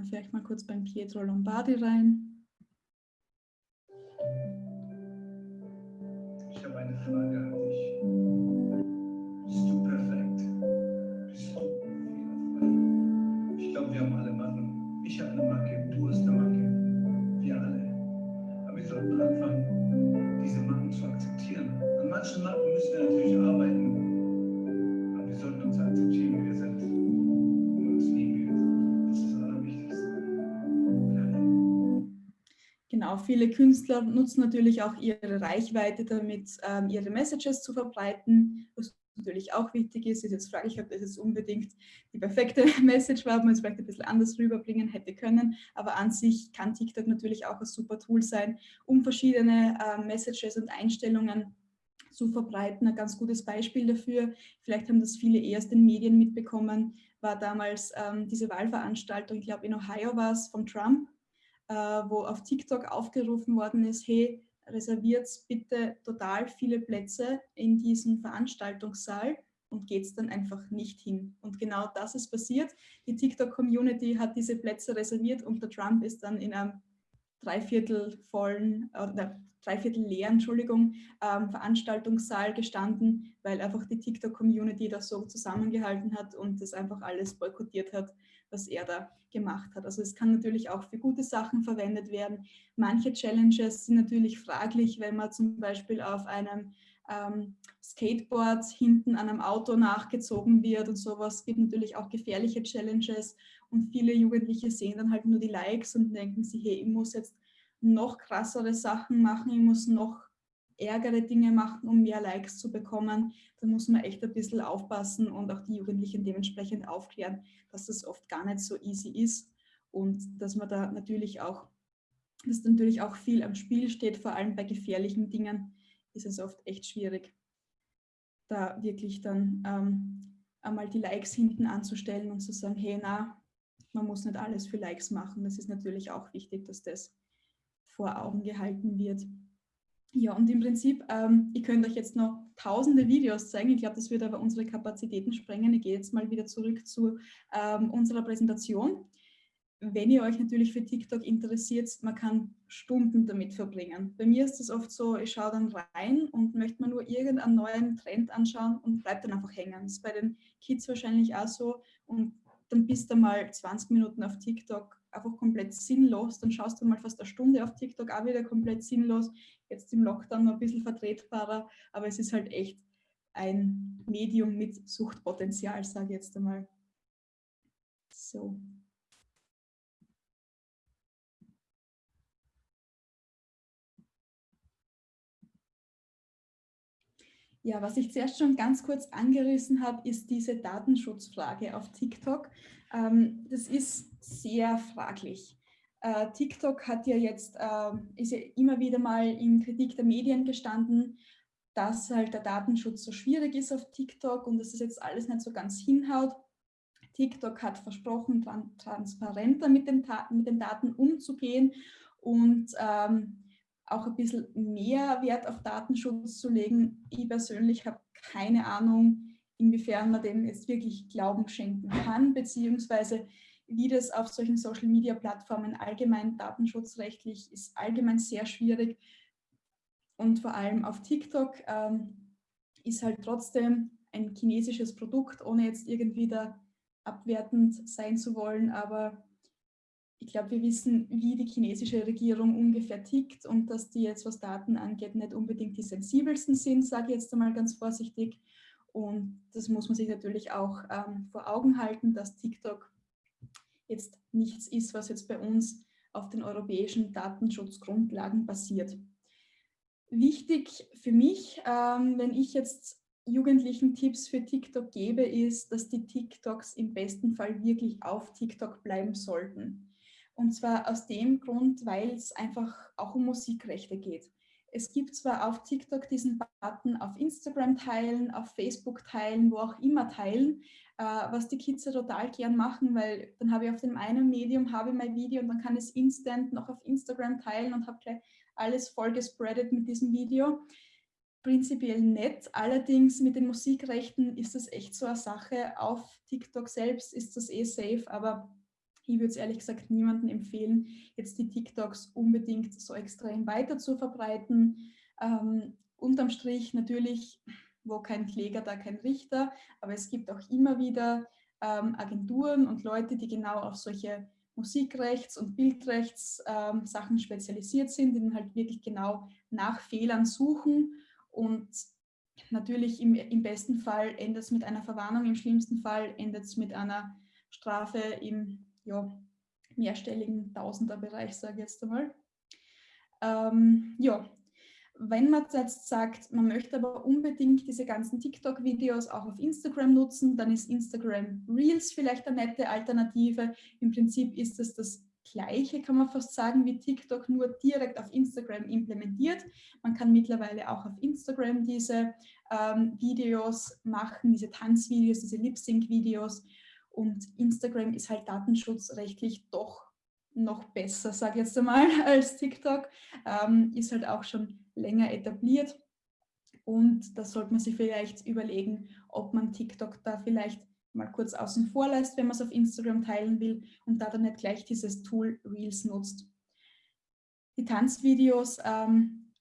wir vielleicht mal kurz beim Pietro Lombardi rein. Ich habe eine Frage an dich. Bist du perfekt? Bist du fehlerfrei? Ich glaube, wir haben alle Macken. Ich habe eine Macke, Genau, viele Künstler nutzen natürlich auch ihre Reichweite damit, ähm, ihre Messages zu verbreiten. Was natürlich auch wichtig ist, ist jetzt frage ich, ob das jetzt unbedingt die perfekte Message war, ob man es vielleicht ein bisschen anders rüberbringen hätte können. Aber an sich kann TikTok natürlich auch ein super Tool sein, um verschiedene ähm, Messages und Einstellungen zu verbreiten. Ein ganz gutes Beispiel dafür, vielleicht haben das viele erst in Medien mitbekommen, war damals ähm, diese Wahlveranstaltung, ich glaube in Ohio war es, von Trump, äh, wo auf TikTok aufgerufen worden ist, hey, reserviert bitte total viele Plätze in diesem Veranstaltungssaal und geht es dann einfach nicht hin. Und genau das ist passiert. Die TikTok-Community hat diese Plätze reserviert und der Trump ist dann in einem dreiviertel vollen, oder dreiviertel leeren, Entschuldigung, ähm, Veranstaltungssaal gestanden, weil einfach die TikTok-Community das so zusammengehalten hat und das einfach alles boykottiert hat, was er da gemacht hat. Also es kann natürlich auch für gute Sachen verwendet werden. Manche Challenges sind natürlich fraglich, wenn man zum Beispiel auf einem ähm, Skateboard hinten an einem Auto nachgezogen wird und sowas. Es gibt natürlich auch gefährliche Challenges und viele Jugendliche sehen dann halt nur die Likes und denken sich, hey, ich muss jetzt noch krassere Sachen machen, ich muss noch ärgere Dinge machen, um mehr Likes zu bekommen, da muss man echt ein bisschen aufpassen und auch die Jugendlichen dementsprechend aufklären, dass das oft gar nicht so easy ist und dass man da natürlich auch, dass natürlich auch viel am Spiel steht, vor allem bei gefährlichen Dingen ist es oft echt schwierig, da wirklich dann ähm, einmal die Likes hinten anzustellen und zu sagen, hey, na, man muss nicht alles für Likes machen. Das ist natürlich auch wichtig, dass das vor Augen gehalten wird. Ja, und im Prinzip, ähm, ihr könnt euch jetzt noch tausende Videos zeigen. Ich glaube, das wird aber unsere Kapazitäten sprengen. Ich gehe jetzt mal wieder zurück zu ähm, unserer Präsentation. Wenn ihr euch natürlich für TikTok interessiert, man kann Stunden damit verbringen. Bei mir ist es oft so, ich schaue dann rein und möchte mir nur irgendeinen neuen Trend anschauen und bleibt dann einfach hängen. Das ist bei den Kids wahrscheinlich auch so. Und dann bist du mal 20 Minuten auf TikTok einfach komplett sinnlos. Dann schaust du mal fast eine Stunde auf TikTok auch wieder komplett sinnlos. Jetzt im Lockdown noch ein bisschen vertretbarer, aber es ist halt echt ein Medium mit Suchtpotenzial, sage ich jetzt einmal. So. Ja, was ich zuerst schon ganz kurz angerissen habe, ist diese Datenschutzfrage auf TikTok. Ähm, das ist sehr fraglich. Äh, TikTok hat ja jetzt, äh, ist ja immer wieder mal in Kritik der Medien gestanden, dass halt der Datenschutz so schwierig ist auf TikTok und dass es jetzt alles nicht so ganz hinhaut. TikTok hat versprochen, tran transparenter mit den, mit den, Daten umzugehen und ähm, auch ein bisschen mehr Wert auf Datenschutz zu legen. Ich persönlich habe keine Ahnung, inwiefern man dem jetzt wirklich Glauben schenken kann, beziehungsweise wie das auf solchen Social-Media-Plattformen allgemein datenschutzrechtlich ist allgemein sehr schwierig. Und vor allem auf TikTok ähm, ist halt trotzdem ein chinesisches Produkt, ohne jetzt irgendwie da abwertend sein zu wollen, aber ich glaube, wir wissen, wie die chinesische Regierung ungefähr tickt und dass die jetzt, was Daten angeht, nicht unbedingt die sensibelsten sind, sage ich jetzt einmal ganz vorsichtig. Und das muss man sich natürlich auch ähm, vor Augen halten, dass TikTok jetzt nichts ist, was jetzt bei uns auf den europäischen Datenschutzgrundlagen basiert. Wichtig für mich, ähm, wenn ich jetzt Jugendlichen Tipps für TikTok gebe, ist, dass die TikToks im besten Fall wirklich auf TikTok bleiben sollten. Und zwar aus dem Grund, weil es einfach auch um Musikrechte geht. Es gibt zwar auf TikTok diesen Button auf Instagram teilen, auf Facebook teilen, wo auch immer teilen, äh, was die Kids ja total gern machen, weil dann habe ich auf dem einen Medium habe ich mein Video und dann kann ich es instant noch auf Instagram teilen und habe gleich alles voll gespreadet mit diesem Video. Prinzipiell nett, allerdings mit den Musikrechten ist das echt so eine Sache. Auf TikTok selbst ist das eh safe, aber ich würde es ehrlich gesagt niemandem empfehlen, jetzt die TikToks unbedingt so extrem weiter zu verbreiten. Ähm, unterm Strich natürlich, wo kein Kläger, da kein Richter, aber es gibt auch immer wieder ähm, Agenturen und Leute, die genau auf solche Musikrechts- und Bildrechts-Sachen ähm, spezialisiert sind, die dann halt wirklich genau nach Fehlern suchen und natürlich im, im besten Fall endet es mit einer Verwarnung, im schlimmsten Fall endet es mit einer Strafe im ja, mehrstelligen Tausenderbereich, sage ich jetzt einmal. Ähm, ja, wenn man jetzt sagt, man möchte aber unbedingt diese ganzen TikTok-Videos auch auf Instagram nutzen, dann ist Instagram Reels vielleicht eine nette Alternative. Im Prinzip ist es das Gleiche, kann man fast sagen, wie TikTok, nur direkt auf Instagram implementiert. Man kann mittlerweile auch auf Instagram diese ähm, Videos machen, diese Tanzvideos, diese Lip-Sync-Videos und Instagram ist halt datenschutzrechtlich doch noch besser, sage ich jetzt einmal, als TikTok. Ähm, ist halt auch schon länger etabliert. Und da sollte man sich vielleicht überlegen, ob man TikTok da vielleicht mal kurz außen vor lässt, wenn man es auf Instagram teilen will und da dann nicht gleich dieses Tool Reels nutzt. Die Tanzvideos ähm,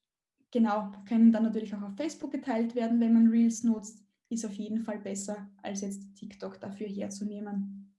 genau, können dann natürlich auch auf Facebook geteilt werden, wenn man Reels nutzt ist auf jeden Fall besser, als jetzt TikTok dafür herzunehmen.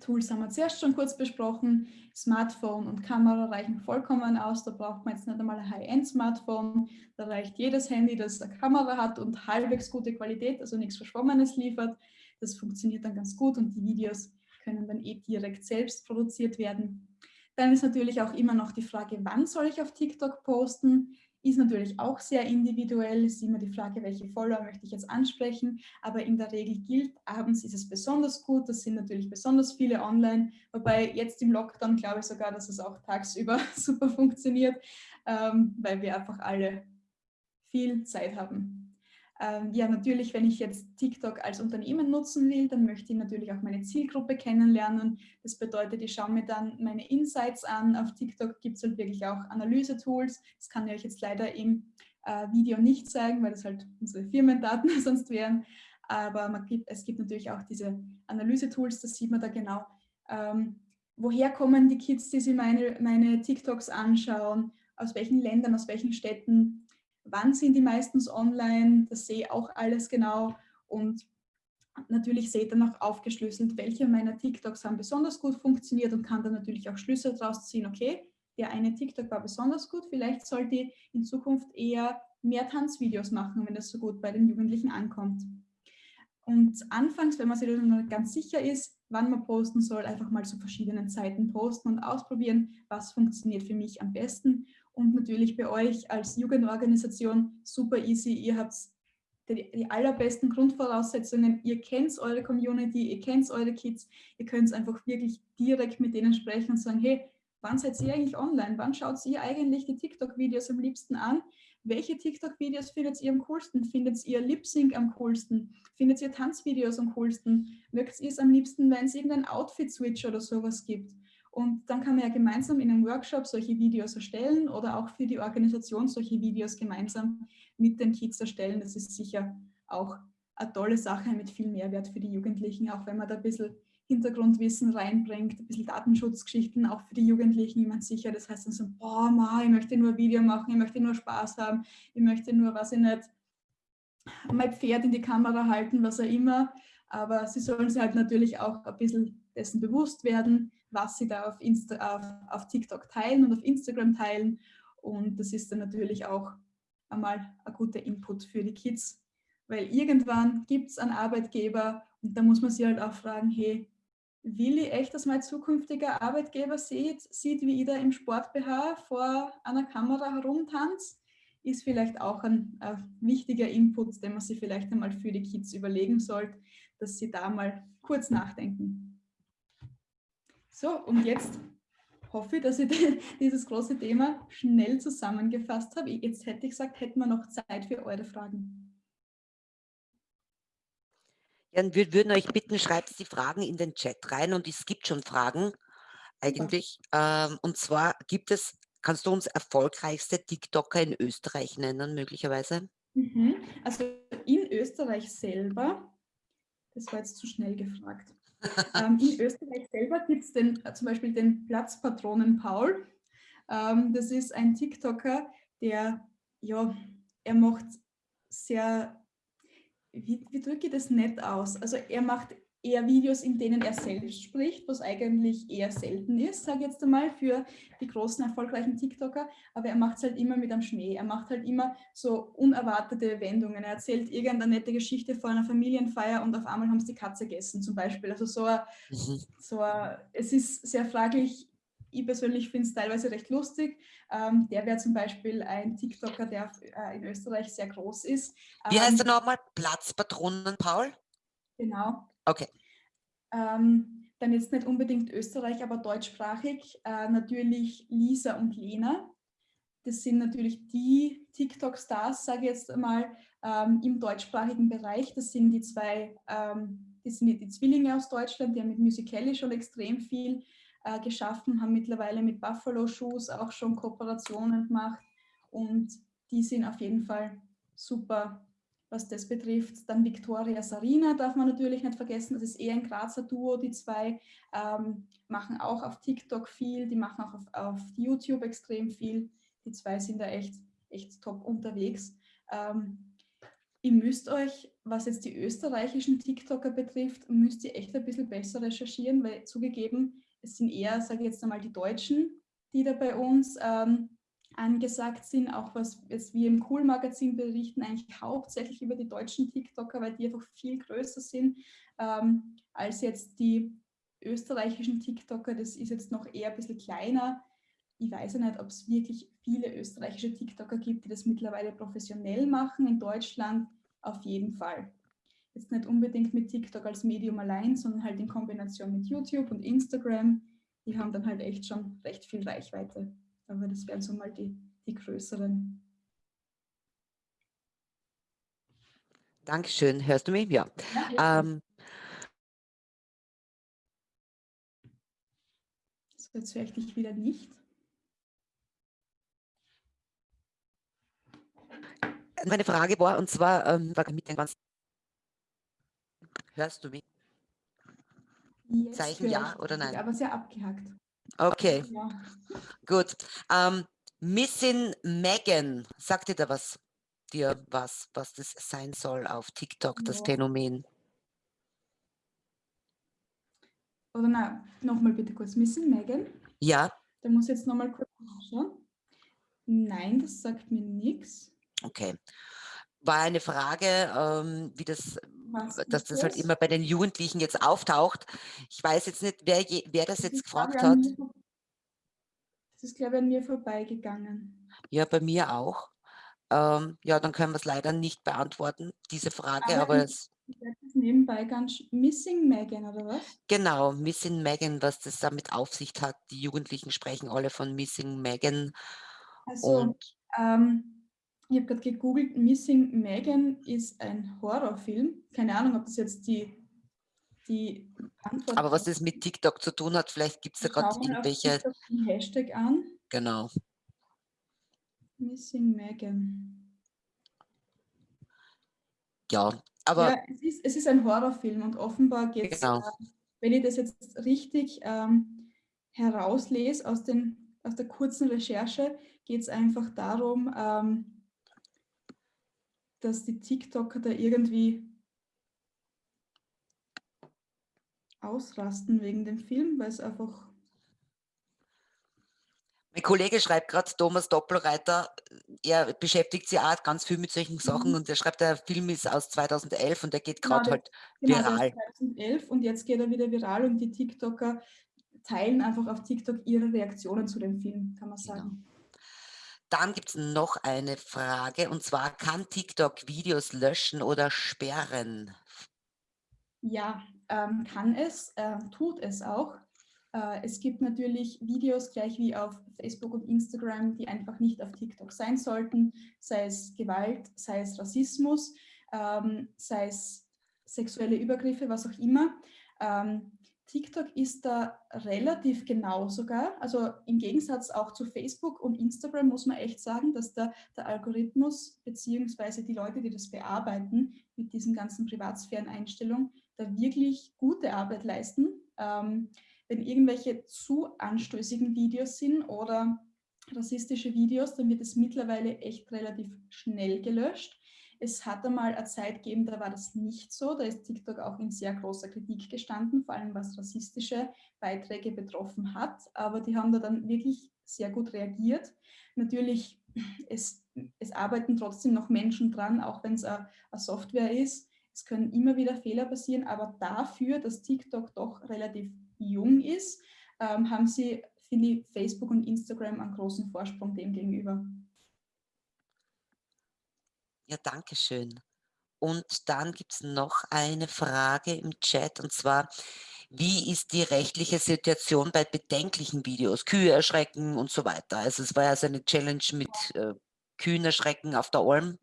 Tools haben wir zuerst schon kurz besprochen. Smartphone und Kamera reichen vollkommen aus. Da braucht man jetzt nicht einmal ein High-End-Smartphone. Da reicht jedes Handy, das eine Kamera hat und halbwegs gute Qualität, also nichts Verschwommenes liefert. Das funktioniert dann ganz gut und die Videos können dann eh direkt selbst produziert werden. Dann ist natürlich auch immer noch die Frage, wann soll ich auf TikTok posten? Ist natürlich auch sehr individuell, ist immer die Frage, welche Follower möchte ich jetzt ansprechen, aber in der Regel gilt, abends ist es besonders gut, das sind natürlich besonders viele online, wobei jetzt im Lockdown glaube ich sogar, dass es auch tagsüber super funktioniert, ähm, weil wir einfach alle viel Zeit haben. Ähm, ja, natürlich, wenn ich jetzt TikTok als Unternehmen nutzen will, dann möchte ich natürlich auch meine Zielgruppe kennenlernen. Das bedeutet, ich schaue mir dann meine Insights an. Auf TikTok gibt es halt wirklich auch Analyse-Tools. Das kann ich euch jetzt leider im äh, Video nicht zeigen, weil das halt unsere Firmendaten sonst wären. Aber gibt, es gibt natürlich auch diese Analyse-Tools, das sieht man da genau. Ähm, woher kommen die Kids, die sich meine, meine TikToks anschauen? Aus welchen Ländern, aus welchen Städten? Wann sind die meistens online, das sehe auch alles genau und natürlich seht ihr noch aufgeschlüsselt, welche meiner TikToks haben besonders gut funktioniert und kann dann natürlich auch Schlüsse daraus ziehen, okay, der eine TikTok war besonders gut, vielleicht sollte ich in Zukunft eher mehr Tanzvideos machen, wenn das so gut bei den Jugendlichen ankommt. Und anfangs, wenn man sich noch nicht ganz sicher ist, wann man posten soll, einfach mal zu verschiedenen Zeiten posten und ausprobieren, was funktioniert für mich am besten und natürlich bei euch als Jugendorganisation super easy. Ihr habt die, die allerbesten Grundvoraussetzungen. Ihr kennt eure Community, ihr kennt eure Kids. Ihr könnt einfach wirklich direkt mit denen sprechen und sagen, hey, wann seid ihr eigentlich online? Wann schaut ihr eigentlich die TikTok-Videos am liebsten an? Welche TikTok-Videos findet ihr am coolsten? Findet ihr Lip-Sync am coolsten? Findet ihr Tanzvideos am coolsten? Mögt ihr es am liebsten, wenn es irgendein Outfit-Switch oder sowas gibt? Und dann kann man ja gemeinsam in einem Workshop solche Videos erstellen oder auch für die Organisation solche Videos gemeinsam mit den Kids erstellen. Das ist sicher auch eine tolle Sache mit viel Mehrwert für die Jugendlichen, auch wenn man da ein bisschen Hintergrundwissen reinbringt, ein bisschen Datenschutzgeschichten auch für die Jugendlichen, ich meine sicher, das heißt dann so, boah, ma, ich möchte nur ein Video machen, ich möchte nur Spaß haben, ich möchte nur, was ich nicht, mein Pferd in die Kamera halten, was auch immer, aber sie sollen sich halt natürlich auch ein bisschen dessen bewusst werden, was sie da auf, Insta, auf, auf TikTok teilen und auf Instagram teilen. Und das ist dann natürlich auch einmal ein guter Input für die Kids, weil irgendwann gibt es einen Arbeitgeber und da muss man sich halt auch fragen, hey, Willi echt als mein zukünftiger Arbeitgeber sieht, sieht, wie ich da im Sport-BH vor einer Kamera herumtanze, ist vielleicht auch ein, ein, wichtiger Input, den man sich vielleicht einmal für die Kids überlegen sollte, dass sie da mal kurz nachdenken. So, und jetzt hoffe ich, dass ich dieses große Thema schnell zusammengefasst habe. Jetzt hätte ich gesagt, hätten wir noch Zeit für eure Fragen. Ja, wir würden euch bitten, schreibt die Fragen in den Chat rein und es gibt schon Fragen eigentlich. Ja. Ähm, und zwar gibt es, kannst du uns erfolgreichste TikToker in Österreich nennen, möglicherweise? Mhm. Also in Österreich selber, das war jetzt zu schnell gefragt. Ähm, in Österreich selber gibt es äh, zum Beispiel den Platzpatronen Paul. Ähm, das ist ein TikToker, der, ja, er macht sehr wie, wie drücke ich das nett aus? Also er macht eher Videos, in denen er selbst spricht, was eigentlich eher selten ist, sage ich jetzt einmal, für die großen, erfolgreichen TikToker. Aber er macht es halt immer mit am Schnee. Er macht halt immer so unerwartete Wendungen. Er erzählt irgendeine nette Geschichte vor einer Familienfeier und auf einmal haben sie die Katze gegessen, zum Beispiel. Also so, ein, mhm. so ein, es ist sehr fraglich, ich persönlich finde es teilweise recht lustig. Ähm, der wäre zum Beispiel ein TikToker, der äh, in Österreich sehr groß ist. Wie heißt er ähm, nochmal? Platzpatronen, Paul? Genau. Okay. Ähm, dann jetzt nicht unbedingt Österreich, aber deutschsprachig. Äh, natürlich Lisa und Lena. Das sind natürlich die TikTok-Stars, sage ich jetzt mal, ähm, im deutschsprachigen Bereich. Das sind die zwei, ähm, das sind die Zwillinge aus Deutschland, die haben mit Musical.ly schon extrem viel äh, geschaffen, haben mittlerweile mit Buffalo Shoes auch schon Kooperationen gemacht und die sind auf jeden Fall super, was das betrifft. Dann Victoria Sarina darf man natürlich nicht vergessen, das ist eher ein Grazer Duo, die zwei ähm, machen auch auf TikTok viel, die machen auch auf, auf, YouTube extrem viel. Die zwei sind da echt, echt top unterwegs. Ähm, ihr müsst euch, was jetzt die österreichischen TikToker betrifft, müsst ihr echt ein bisschen besser recherchieren, weil zugegeben, es sind eher, sage ich jetzt einmal, die Deutschen, die da bei uns ähm, angesagt sind, auch was jetzt wir im Cool-Magazin berichten, eigentlich hauptsächlich über die deutschen TikToker, weil die einfach viel größer sind ähm, als jetzt die österreichischen TikToker. Das ist jetzt noch eher ein bisschen kleiner. Ich weiß ja nicht, ob es wirklich viele österreichische TikToker gibt, die das mittlerweile professionell machen. In Deutschland auf jeden Fall jetzt nicht unbedingt mit TikTok als Medium allein, sondern halt in Kombination mit YouTube und Instagram. Die haben dann halt echt schon recht viel Reichweite. Aber das wären so mal die, die größeren. Dankeschön. Hörst du mich? Ja. ja ähm, so, jetzt höre ich dich wieder nicht. Meine Frage war, und zwar, ähm, war mit den Hörst du mich? Jetzt Zeichen ja oder nein? Aber sehr abgehackt. Okay, ja. gut. Ähm, Missing Megan, sagt dir da was, dir was, was das sein soll auf TikTok, ja. das Phänomen? Oder nein, nochmal bitte kurz. Missing Megan? Ja. Da muss ich jetzt nochmal kurz anschauen. Nein, das sagt mir nichts. Okay. War eine Frage, ähm, wie das dass das halt immer bei den Jugendlichen jetzt auftaucht. Ich weiß jetzt nicht, wer, je, wer das, das jetzt gefragt hat. das ist, glaube ich, an mir vorbeigegangen. Ja, bei mir auch. Ähm, ja, dann können wir es leider nicht beantworten, diese Frage, aber, aber es nebenbei ganz Missing Megan, oder was? Genau, Missing Megan, was das damit auf sich hat. Die Jugendlichen sprechen alle von Missing Megan. Also, ähm, ich habe gerade gegoogelt, Missing Megan ist ein Horrorfilm. Keine Ahnung, ob das jetzt die, die Antwort Aber was das mit TikTok zu tun hat, vielleicht gibt es da gerade irgendwelche... Den Hashtag an. Genau. Missing Megan. Ja, aber... Ja, es ist, es ist ein Horrorfilm und offenbar geht es, genau. äh, wenn ich das jetzt richtig ähm, herauslese aus, den, aus der kurzen Recherche, geht es einfach darum, ähm, dass die TikToker da irgendwie ausrasten wegen dem Film, weil es einfach... Mein Kollege schreibt gerade, Thomas Doppelreiter, er beschäftigt sich auch ganz viel mit solchen Sachen Mhm. und der schreibt, der Film ist aus 2011 und der geht Genau, gerade der halt genau, viral. ist 2011 und jetzt geht er wieder viral und die TikToker teilen einfach auf TikTok ihre Reaktionen zu dem Film, kann man Genau. Dann gibt es noch eine Frage und zwar, kann TikTok Videos löschen oder sperren? Ja, ähm, kann es, äh, tut es auch. Äh, es gibt natürlich Videos, gleich wie auf Facebook und Instagram, die einfach nicht auf TikTok sein sollten, sei es Gewalt, sei es Rassismus, ähm, sei es sexuelle Übergriffe, was auch immer. Ähm, TikTok ist da relativ genau sogar. Also im Gegensatz auch zu Facebook und Instagram muss man echt sagen, dass da der Algorithmus beziehungsweise die Leute, die das bearbeiten mit diesen ganzen Privatsphären-Einstellungen, da wirklich gute Arbeit leisten. Ähm, wenn irgendwelche zu anstößigen Videos sind oder rassistische Videos, dann wird es mittlerweile echt relativ schnell gelöscht. Es hat einmal eine Zeit gegeben, da war das nicht so. Da ist TikTok auch in sehr großer Kritik gestanden, vor allem was rassistische Beiträge betroffen hat. Aber die haben da dann wirklich sehr gut reagiert. Natürlich, es, es arbeiten trotzdem noch Menschen dran, auch wenn es eine, Software ist. Es können immer wieder Fehler passieren, aber dafür, dass TikTok doch relativ jung ist, ähm, haben sie, finde ich, Facebook und Instagram einen großen Vorsprung dem gegenüber. Ja, danke schön. Und dann gibt es noch eine Frage im Chat und zwar, wie ist die rechtliche Situation bei bedenklichen Videos, Kühe erschrecken und so weiter? Also es war ja so eine Challenge mit äh, Kühen erschrecken auf der Alm.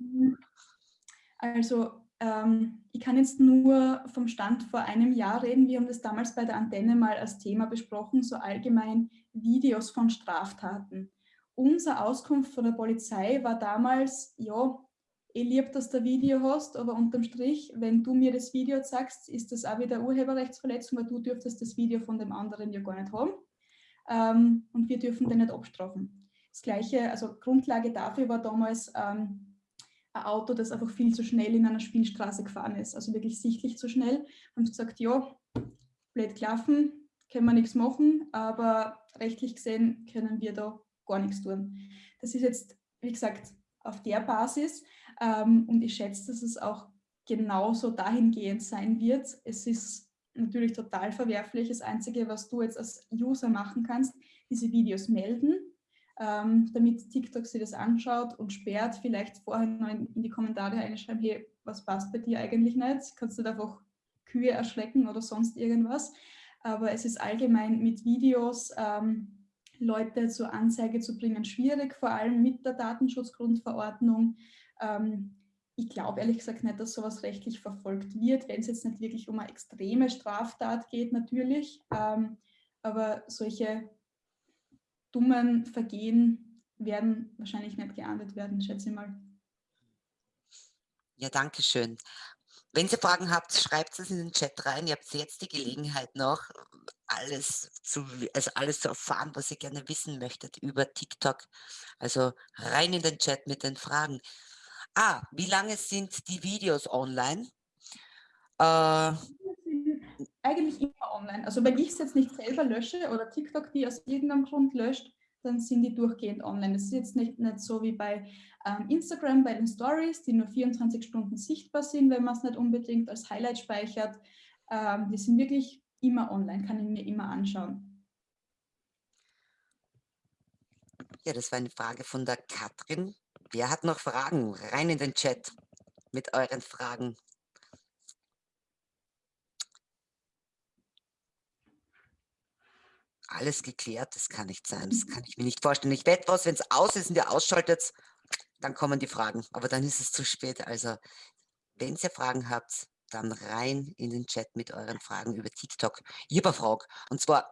Also ähm, ich kann jetzt nur vom Stand vor einem Jahr reden. Wir haben das damals bei der Antenne mal als Thema besprochen, so allgemein Videos von Straftaten. Unsere Auskunft von der Polizei war damals, ja, ich liebe, dass du ein Video hast, aber unterm Strich, wenn du mir das Video sagst, ist das auch wieder Urheberrechtsverletzung, weil du dürftest das Video von dem anderen ja gar nicht haben. Ähm, und wir dürfen den nicht abstrafen. Das Gleiche, also Grundlage dafür war damals ähm, ein Auto, das einfach viel zu schnell in einer Spielstraße gefahren ist, also wirklich sichtlich zu schnell. Haben sie gesagt, ja, blöd gelaufen, können wir nichts machen, aber rechtlich gesehen können wir da gar nichts tun. Das ist jetzt, wie gesagt, auf der Basis und ich schätze, dass es auch genauso dahingehend sein wird. Es ist natürlich total verwerflich. Das Einzige, was du jetzt als User machen kannst, diese Videos melden, ähm, damit TikTok sich das anschaut und sperrt, vielleicht vorher noch in, die Kommentare reinschreiben, hey, was passt bei dir eigentlich nicht? Kannst du da einfach Kühe erschrecken oder sonst irgendwas? Aber es ist allgemein mit Videos ähm, Leute zur Anzeige zu bringen schwierig, vor allem mit der Datenschutzgrundverordnung. Ähm, ich glaube ehrlich gesagt nicht, dass sowas rechtlich verfolgt wird, wenn es jetzt nicht wirklich um eine extreme Straftat geht, natürlich. Ähm, aber solche dummen Vergehen werden wahrscheinlich nicht geahndet werden, schätze ich mal. Ja, danke schön. Wenn ihr Fragen habt, schreibt es in den Chat rein. Ihr habt jetzt die Gelegenheit noch, alles zu, also alles zu erfahren, was ihr gerne wissen möchtet über TikTok. Also rein in den Chat mit den Fragen. Ah, wie lange sind die Videos online? Äh, Eigentlich immer online. Also wenn ich es jetzt nicht selber lösche oder TikTok die aus irgendeinem Grund löscht, dann sind die durchgehend online. Das ist jetzt nicht, nicht so wie bei ähm, Instagram, bei den Stories, die nur 24 Stunden sichtbar sind, wenn man es nicht unbedingt als Highlight speichert. Ähm, die sind wirklich immer online, kann ich mir immer anschauen. ja, das war eine Frage von der Katrin. Wer hat noch Fragen? Rein in den Chat mit euren Fragen. Alles geklärt, das kann nicht sein, das kann ich mir nicht vorstellen. Ich wette was, wenn es aus ist und ihr ausschaltet, dann kommen die Fragen, aber dann ist es zu spät. Also, wenn ihr Fragen habt, dann rein in den Chat mit euren Fragen über TikTok. Ich habe eine Frage, und zwar,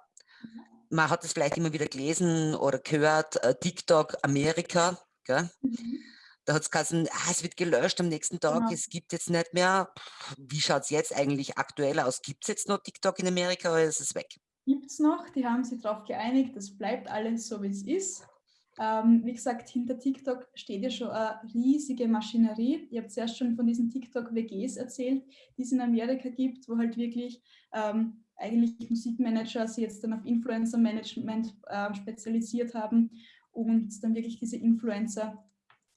man hat es vielleicht immer wieder gelesen oder gehört, äh, TikTok Amerika, gell? Mhm. Da hat es geheißen, ah, es wird gelöscht am nächsten Tag, Genau. es gibt jetzt nicht mehr. Pff, Wie schaut es jetzt eigentlich aktuell aus? Gibt es jetzt noch TikTok in Amerika oder ist es weg? Gibt es noch, die haben sich darauf geeinigt, das bleibt alles so, wie es ist. Ähm, wie gesagt, hinter TikTok steht ja schon eine riesige Maschinerie. Ich habe zuerst schon von diesen TikTok-WGs erzählt, die es in Amerika gibt, wo halt wirklich ähm, eigentlich Musikmanager sich jetzt dann auf Influencer-Management äh, spezialisiert haben und dann wirklich diese Influencer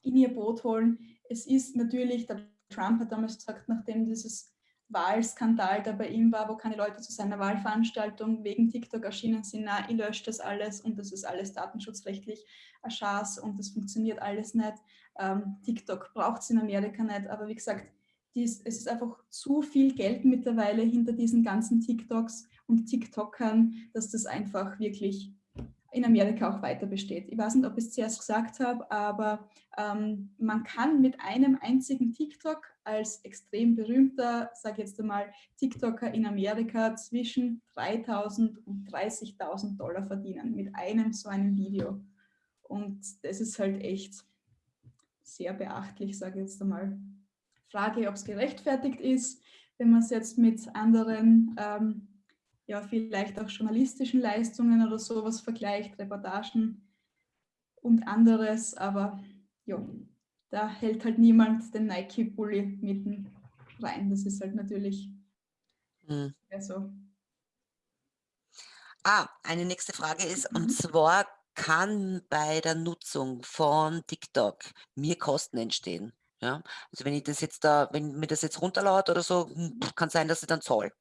in ihr Boot holen. Es ist natürlich, der Trump hat damals gesagt, nachdem dieses Wahlskandal, der bei ihm war, wo keine Leute zu seiner Wahlveranstaltung wegen TikTok erschienen sind, na, ich lösche das alles und das ist alles datenschutzrechtlich ein Schatz und das funktioniert alles nicht. Ähm, TikTok braucht es in Amerika nicht, aber wie gesagt, dies, es ist einfach zu viel Geld mittlerweile hinter diesen ganzen TikToks und TikTokern, dass das einfach wirklich in Amerika auch weiter besteht. Ich weiß nicht, ob ich es zuerst gesagt habe, aber ähm, man kann mit einem einzigen TikTok als extrem berühmter, sage jetzt einmal, TikToker in Amerika zwischen 3.000 und 30.000 Dollar verdienen mit einem so einem Video. Und das ist halt echt sehr beachtlich, sage ich jetzt einmal. Frage, ob es gerechtfertigt ist, wenn man es jetzt mit anderen, ähm, ja vielleicht auch journalistischen Leistungen oder sowas vergleicht, Reportagen und anderes, aber ja, da hält halt niemand den Nike-Bully mitten rein. Das ist halt natürlich hm. so. Ah, eine nächste Frage ist, und mhm. zwar kann bei der Nutzung von TikTok mir Kosten entstehen? Ja, also wenn ich das jetzt da, wenn mir das jetzt runterlaut oder so, hm, kann sein, dass ich dann zahle.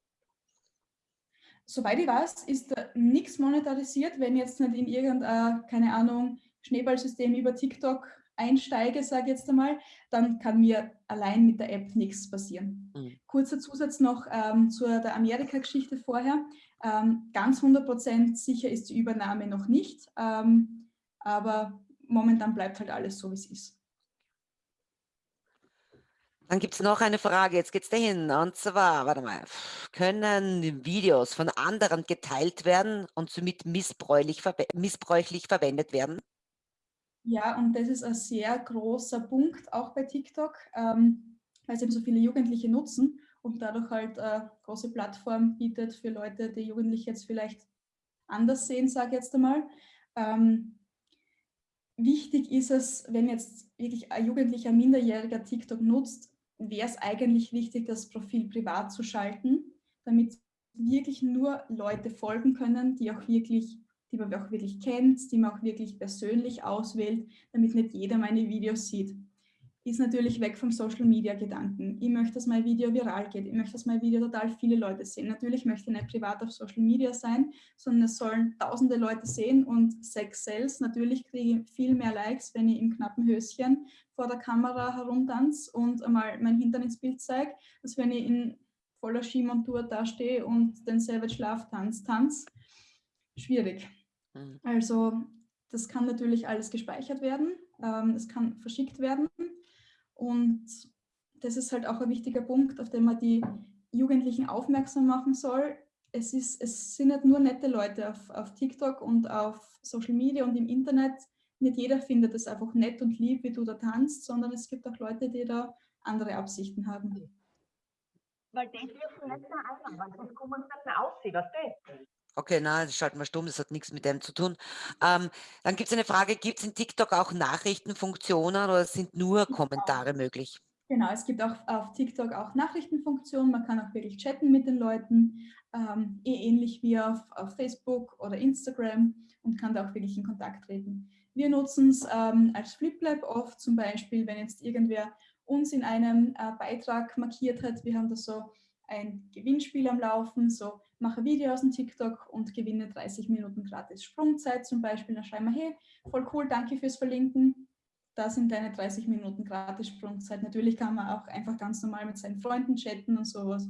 Soweit ich weiß, ist da nichts monetarisiert, wenn jetzt nicht in irgendein, keine Ahnung, Schneeballsystem über TikTok einsteige, sage ich jetzt einmal, dann kann mir allein mit der App nichts passieren. Mhm. Kurzer Zusatz noch ähm, zur der Amerika-Geschichte vorher. Ähm, ganz 100% sicher ist die Übernahme noch nicht, ähm, aber momentan bleibt halt alles so, wie es ist. Dann gibt es noch eine Frage, jetzt geht es dahin. Und zwar, warte mal, können Videos von anderen geteilt werden und somit missbräuchlich, missbräuchlich verwendet werden? Ja, und das ist ein sehr großer Punkt, auch bei TikTok, ähm, weil es eben so viele Jugendliche nutzen und dadurch halt eine große Plattform bietet für Leute, die Jugendliche jetzt vielleicht anders sehen, sage ich jetzt einmal. Ähm, wichtig ist es, wenn jetzt wirklich ein Jugendlicher, Minderjähriger TikTok nutzt, wäre es eigentlich wichtig, das Profil privat zu schalten, damit wirklich nur Leute folgen können, die auch wirklich, die man auch wirklich kennt, die man auch wirklich persönlich auswählt, damit nicht jeder meine Videos sieht ist natürlich weg vom Social Media Gedanken. Ich möchte, dass mein Video viral geht. Ich möchte, dass mein Video total viele Leute sehen. Natürlich möchte ich nicht privat auf Social Media sein, sondern es sollen tausende Leute sehen und Sex Sales. Natürlich kriege ich viel mehr Likes, wenn ich im knappen Höschen vor der Kamera herumtanze und einmal mein Hintern ins Bild zeige, als wenn ich in voller Skimontur dastehe und den Savage Love Tanz tanz. Schwierig. Mhm. Also das kann natürlich alles gespeichert werden. Ähm, es kann verschickt werden und das ist halt auch ein wichtiger Punkt, auf den man die Jugendlichen aufmerksam machen soll. Es, ist, es sind nicht nur nette Leute auf, auf TikTok und auf Social Media und im Internet. Nicht jeder findet es einfach nett und lieb, wie du da tanzt, sondern es gibt auch Leute, die da andere Absichten haben. Weil die dürfen nicht mehr einladen, sonst kommen sie nicht mehr aussehen, weißt du? Okay, nein, das schalten wir stumm, das hat nichts mit dem zu tun. Ähm, dann gibt es eine Frage, gibt es in TikTok auch Nachrichtenfunktionen oder sind nur Kommentare möglich? Genau, es gibt auch auf TikTok auch Nachrichtenfunktionen, man kann auch wirklich chatten mit den Leuten, ähm, eh ähnlich wie auf, auf, Facebook oder Instagram und kann da auch wirklich in Kontakt treten. Wir nutzen es ähm, als FlipLab oft, zum Beispiel, wenn jetzt irgendwer uns in einem äh, Beitrag markiert hat, wir haben da so ein Gewinnspiel am Laufen, so mache Video aus dem TikTok und gewinne 30 Minuten gratis Sprungzeit zum Beispiel. Dann schreiben wir, hey, voll cool, danke fürs Verlinken. Da sind deine 30 Minuten gratis Sprungzeit. Natürlich kann man auch einfach ganz normal mit seinen Freunden chatten und sowas.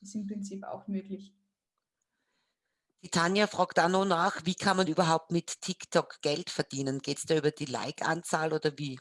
Ist im Prinzip auch möglich. Die Tanja fragt auch noch nach, wie kann man überhaupt mit TikTok Geld verdienen? Geht es da über die Like-Anzahl oder wie?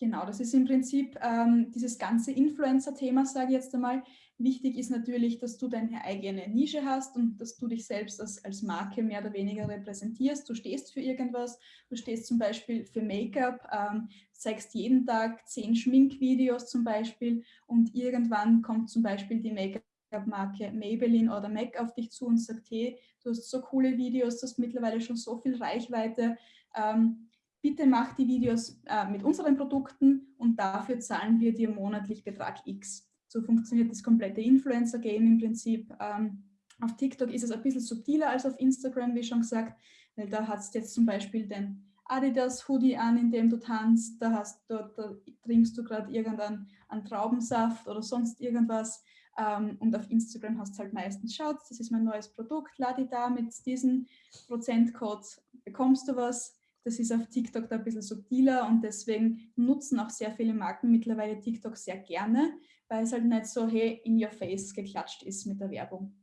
Genau, das ist im Prinzip ähm, dieses ganze Influencer-Thema, sage ich jetzt einmal. Wichtig ist natürlich, dass du deine eigene Nische hast und dass du dich selbst als, als Marke mehr oder weniger repräsentierst. Du stehst für irgendwas, du stehst zum Beispiel für Make-up, ähm, zeigst jeden Tag zehn Schminkvideos zum Beispiel und irgendwann kommt zum Beispiel die Make-up-Marke Maybelline oder MAC auf dich zu und sagt, hey, du hast so coole Videos, du hast mittlerweile schon so viel Reichweite, ähm, bitte mach die Videos äh, mit unseren Produkten und dafür zahlen wir dir monatlich Betrag X. So funktioniert das komplette Influencer-Game im Prinzip. Ähm, Auf TikTok ist es ein bisschen subtiler als auf Instagram, wie schon gesagt, weil da hat es jetzt zum Beispiel den Adidas Hoodie an, in dem du tanzt, da, hast, dort, da trinkst du gerade irgendeinen Traubensaft oder sonst irgendwas. Ähm, und auf Instagram hast du halt meistens, schaut, das ist mein neues Produkt, lade da mit diesem Prozentcode, bekommst du was. Das ist auf TikTok da ein bisschen subtiler und deswegen nutzen auch sehr viele Marken mittlerweile TikTok sehr gerne, weil es halt nicht so, hey, in your face geklatscht ist mit der Werbung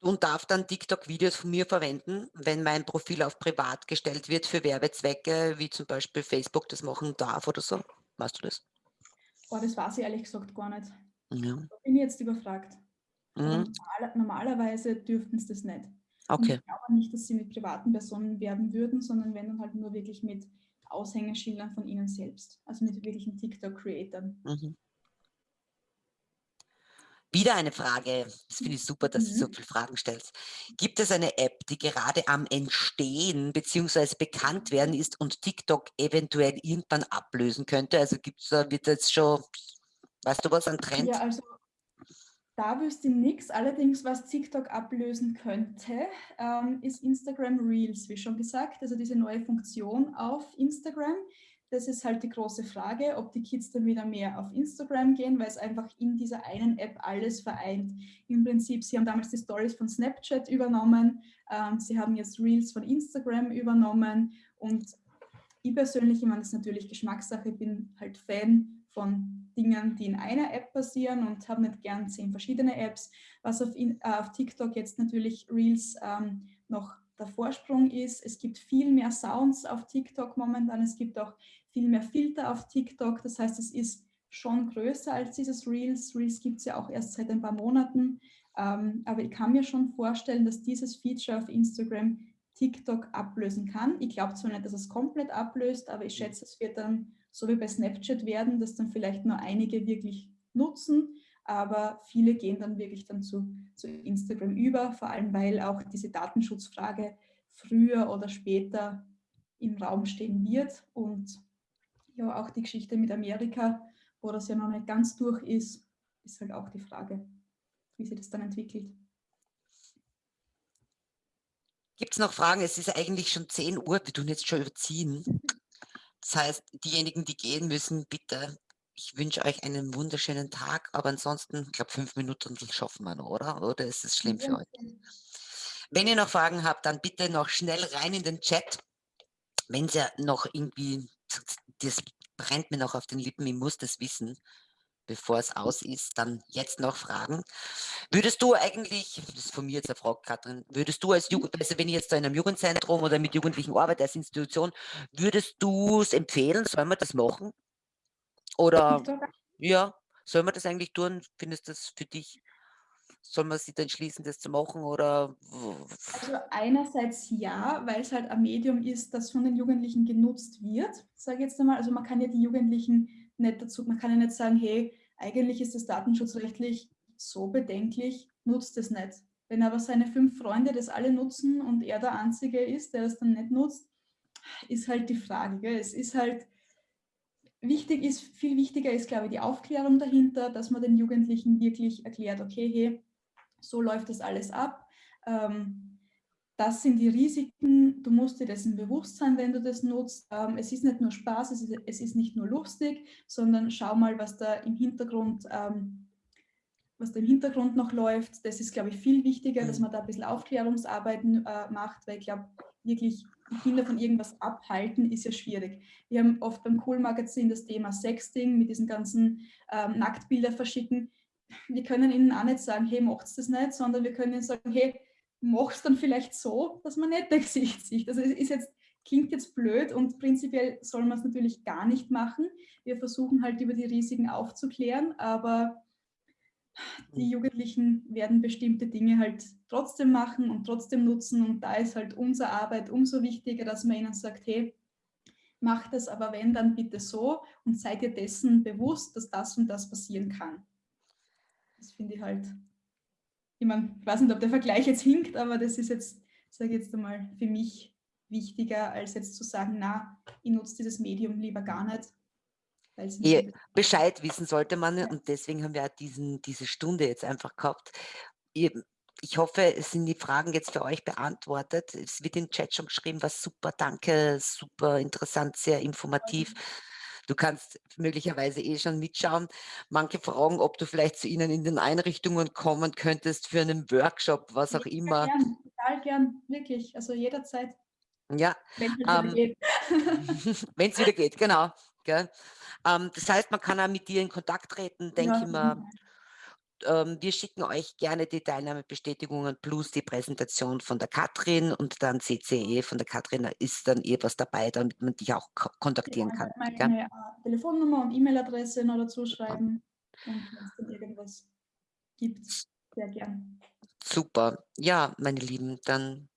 und darf dann TikTok-Videos von mir verwenden, wenn mein Profil auf privat gestellt wird für Werbezwecke, wie zum Beispiel Facebook das machen darf oder so. Weißt du das? Boah, das weiß ich ehrlich gesagt gar nicht. Ja. Da bin ich jetzt überfragt. Mhm. Normal, normalerweise dürften sie das nicht. Okay. Und ich glaube nicht, dass sie mit privaten Personen werben würden, sondern wenn dann halt nur wirklich mit Aushängeschildern von ihnen selbst. Also mit wirklichen TikTok-Creatern. Mhm. Wieder eine Frage. Das finde ich super, dass du so Mhm. viele Fragen stellst. Gibt es eine App, die gerade am Entstehen bzw. bekannt werden ist und TikTok eventuell irgendwann ablösen könnte? Also gibt es da, wird jetzt schon, weißt du was, ein Trend? Ja, also da wüsste ich nichts. Allerdings, was TikTok ablösen könnte, ähm, ist Instagram Reels, wie schon gesagt. Also diese neue Funktion auf Instagram. Das ist halt die große Frage, ob die Kids dann wieder mehr auf Instagram gehen, weil es einfach in dieser einen App alles vereint. Im Prinzip, sie haben damals die Stories von Snapchat übernommen, ähm, sie haben jetzt Reels von Instagram übernommen und ich persönlich, ich meine, das ist natürlich Geschmackssache, bin halt Fan von Dingen, die in einer App passieren und habe nicht gern zehn verschiedene Apps. Was auf, in, äh, auf TikTok jetzt natürlich Reels ähm, noch der Vorsprung ist. Es gibt viel mehr Sounds auf TikTok momentan. Es gibt auch viel mehr Filter auf TikTok. Das heißt, es ist schon größer als dieses Reels. Reels gibt es ja auch erst seit ein paar Monaten. Ähm, aber ich kann mir schon vorstellen, dass dieses Feature auf Instagram TikTok ablösen kann. Ich glaube zwar nicht, dass es komplett ablöst, aber ich schätze, es wird dann so wie bei Snapchat werden, dass dann vielleicht nur einige wirklich nutzen, aber viele gehen dann wirklich dann zu, zu Instagram über, vor allem weil auch diese Datenschutzfrage früher oder später im Raum stehen wird und ja auch die Geschichte mit Amerika, wo das ja noch nicht ganz durch ist, ist halt auch die Frage, wie sich das dann entwickelt. Gibt es noch Fragen? Es ist eigentlich schon 10 Uhr, wir tun jetzt schon überziehen. Das heißt, diejenigen, die gehen müssen, bitte, ich wünsche euch einen wunderschönen Tag, aber ansonsten, ich glaube, fünf Minuten schaffen wir noch, oder? Oder ist es schlimm für euch? Wenn ihr noch Fragen habt, dann bitte noch schnell rein in den Chat. Wenn ihr noch irgendwie, das brennt mir noch auf den Lippen, ich muss das wissen, bevor es aus ist, dann jetzt noch fragen. Würdest du eigentlich, das ist von mir jetzt eine Frage, Katrin, würdest du als Jugend, also wenn ich jetzt da in einem Jugendzentrum oder mit Jugendlichen arbeite als Institution, würdest du es empfehlen, soll man das machen? Oder, ja, soll man das eigentlich tun? Findest du das für dich, soll man sich dann entschließen, das zu machen oder? Also einerseits ja, weil es halt ein Medium ist, das von den Jugendlichen genutzt wird, sage ich jetzt einmal. Also man kann ja die Jugendlichen nicht dazu, man kann ja nicht sagen, hey, eigentlich ist das datenschutzrechtlich so bedenklich, nutzt es nicht. Wenn aber seine fünf Freunde das alle nutzen und er der Einzige ist, der das dann nicht nutzt, ist halt die Frage. Gell? Es ist halt, wichtig ist, viel wichtiger ist, glaube ich, die Aufklärung dahinter, dass man den Jugendlichen wirklich erklärt, okay, hey, so läuft das alles ab. Ähm, das sind die Risiken, du musst dir dessen bewusst sein, wenn du das nutzt. Ähm, es ist nicht nur Spaß, es ist, es ist, nicht nur lustig, sondern schau mal, was da im Hintergrund, ähm, was da im Hintergrund noch läuft. Das ist, glaube ich, viel wichtiger, dass man da ein bisschen Aufklärungsarbeiten äh, macht, weil ich glaube, wirklich Kinder von irgendwas abhalten, ist ja schwierig. Wir haben oft beim Cool-Magazin das Thema Sexting mit diesen ganzen ähm, Nacktbilder verschicken. Wir können ihnen auch nicht sagen, hey, macht's das nicht, sondern wir können ihnen sagen, hey, mach's dann vielleicht so, dass man nicht der Gesicht sieht. Also es ist jetzt, klingt jetzt blöd und prinzipiell soll man es natürlich gar nicht machen. Wir versuchen halt über die Risiken aufzuklären, aber die Jugendlichen werden bestimmte Dinge halt trotzdem machen und trotzdem nutzen und da ist halt unsere Arbeit umso wichtiger, dass man ihnen sagt, hey, macht es aber wenn, dann bitte so und seid ihr dessen bewusst, dass das und das passieren kann. Das finde ich halt ich, mein, ich weiß nicht, ob der Vergleich jetzt hinkt, aber das ist jetzt, sage ich jetzt einmal, für mich wichtiger, als jetzt zu sagen, na, ich nutze dieses Medium lieber gar nicht. Ja, Bescheid wissen sollte man und deswegen haben wir auch diesen, diese Stunde jetzt einfach gehabt. eben, ich hoffe, es sind die Fragen jetzt für euch beantwortet. Es wird im Chat schon geschrieben, was super, danke, super interessant, sehr informativ. Du kannst möglicherweise eh schon mitschauen. Manche fragen, ob du vielleicht zu ihnen in den Einrichtungen kommen könntest für einen Workshop, was auch Ja, immer. gern, total gern, wirklich. Also jederzeit, Ja, wenn es halt ähm, wieder geht. wenn es wieder geht, genau. Ähm, das heißt, man kann auch mit dir in Kontakt treten, denke Ja, ich mal. Ähm, wir schicken euch gerne die Teilnahmebestätigungen plus die Präsentation von der Katrin und dann CCE von der Katrin, da ist dann eh was dabei, damit man dich auch ko- Ja, kontaktieren ich kann. meine äh, Telefonnummer und E-Mail-Adresse noch dazu schreiben. Und wenn es dann irgendwas gibt, sehr gern. Super. Ja, meine Lieben, dann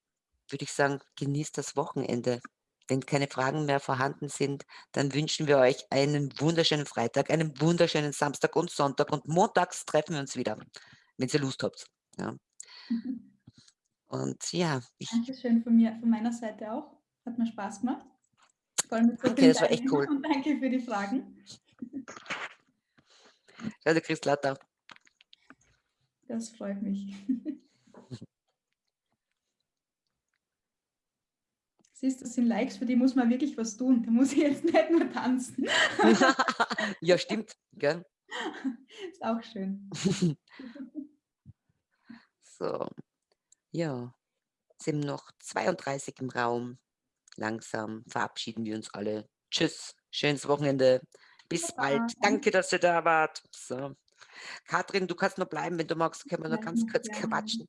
würde ich sagen, genießt das Wochenende. Wenn keine Fragen mehr vorhanden sind, dann wünschen wir euch einen wunderschönen Freitag, einen wunderschönen Samstag und Sonntag und montags treffen wir uns wieder, wenn ihr Lust habt. Ja. Und ja, ich Dankeschön von mir, von meiner Seite auch. Hat mir Spaß gemacht. Danke, das war echt cool. Und danke für die Fragen. Du kriegst lauter. Das freut mich. Siehst das sind Likes, für die muss man wirklich was tun. Da muss ich jetzt nicht nur tanzen. ja, stimmt. Gell? Ist auch schön. So, ja, sind noch 32 im Raum. Langsam verabschieden wir uns alle. Tschüss, schönes Wochenende. Bis Baba, bald. Danke, dass ihr da wart. So. Katrin, du kannst noch bleiben, wenn du magst, können wir noch Ja, ganz kurz quatschen.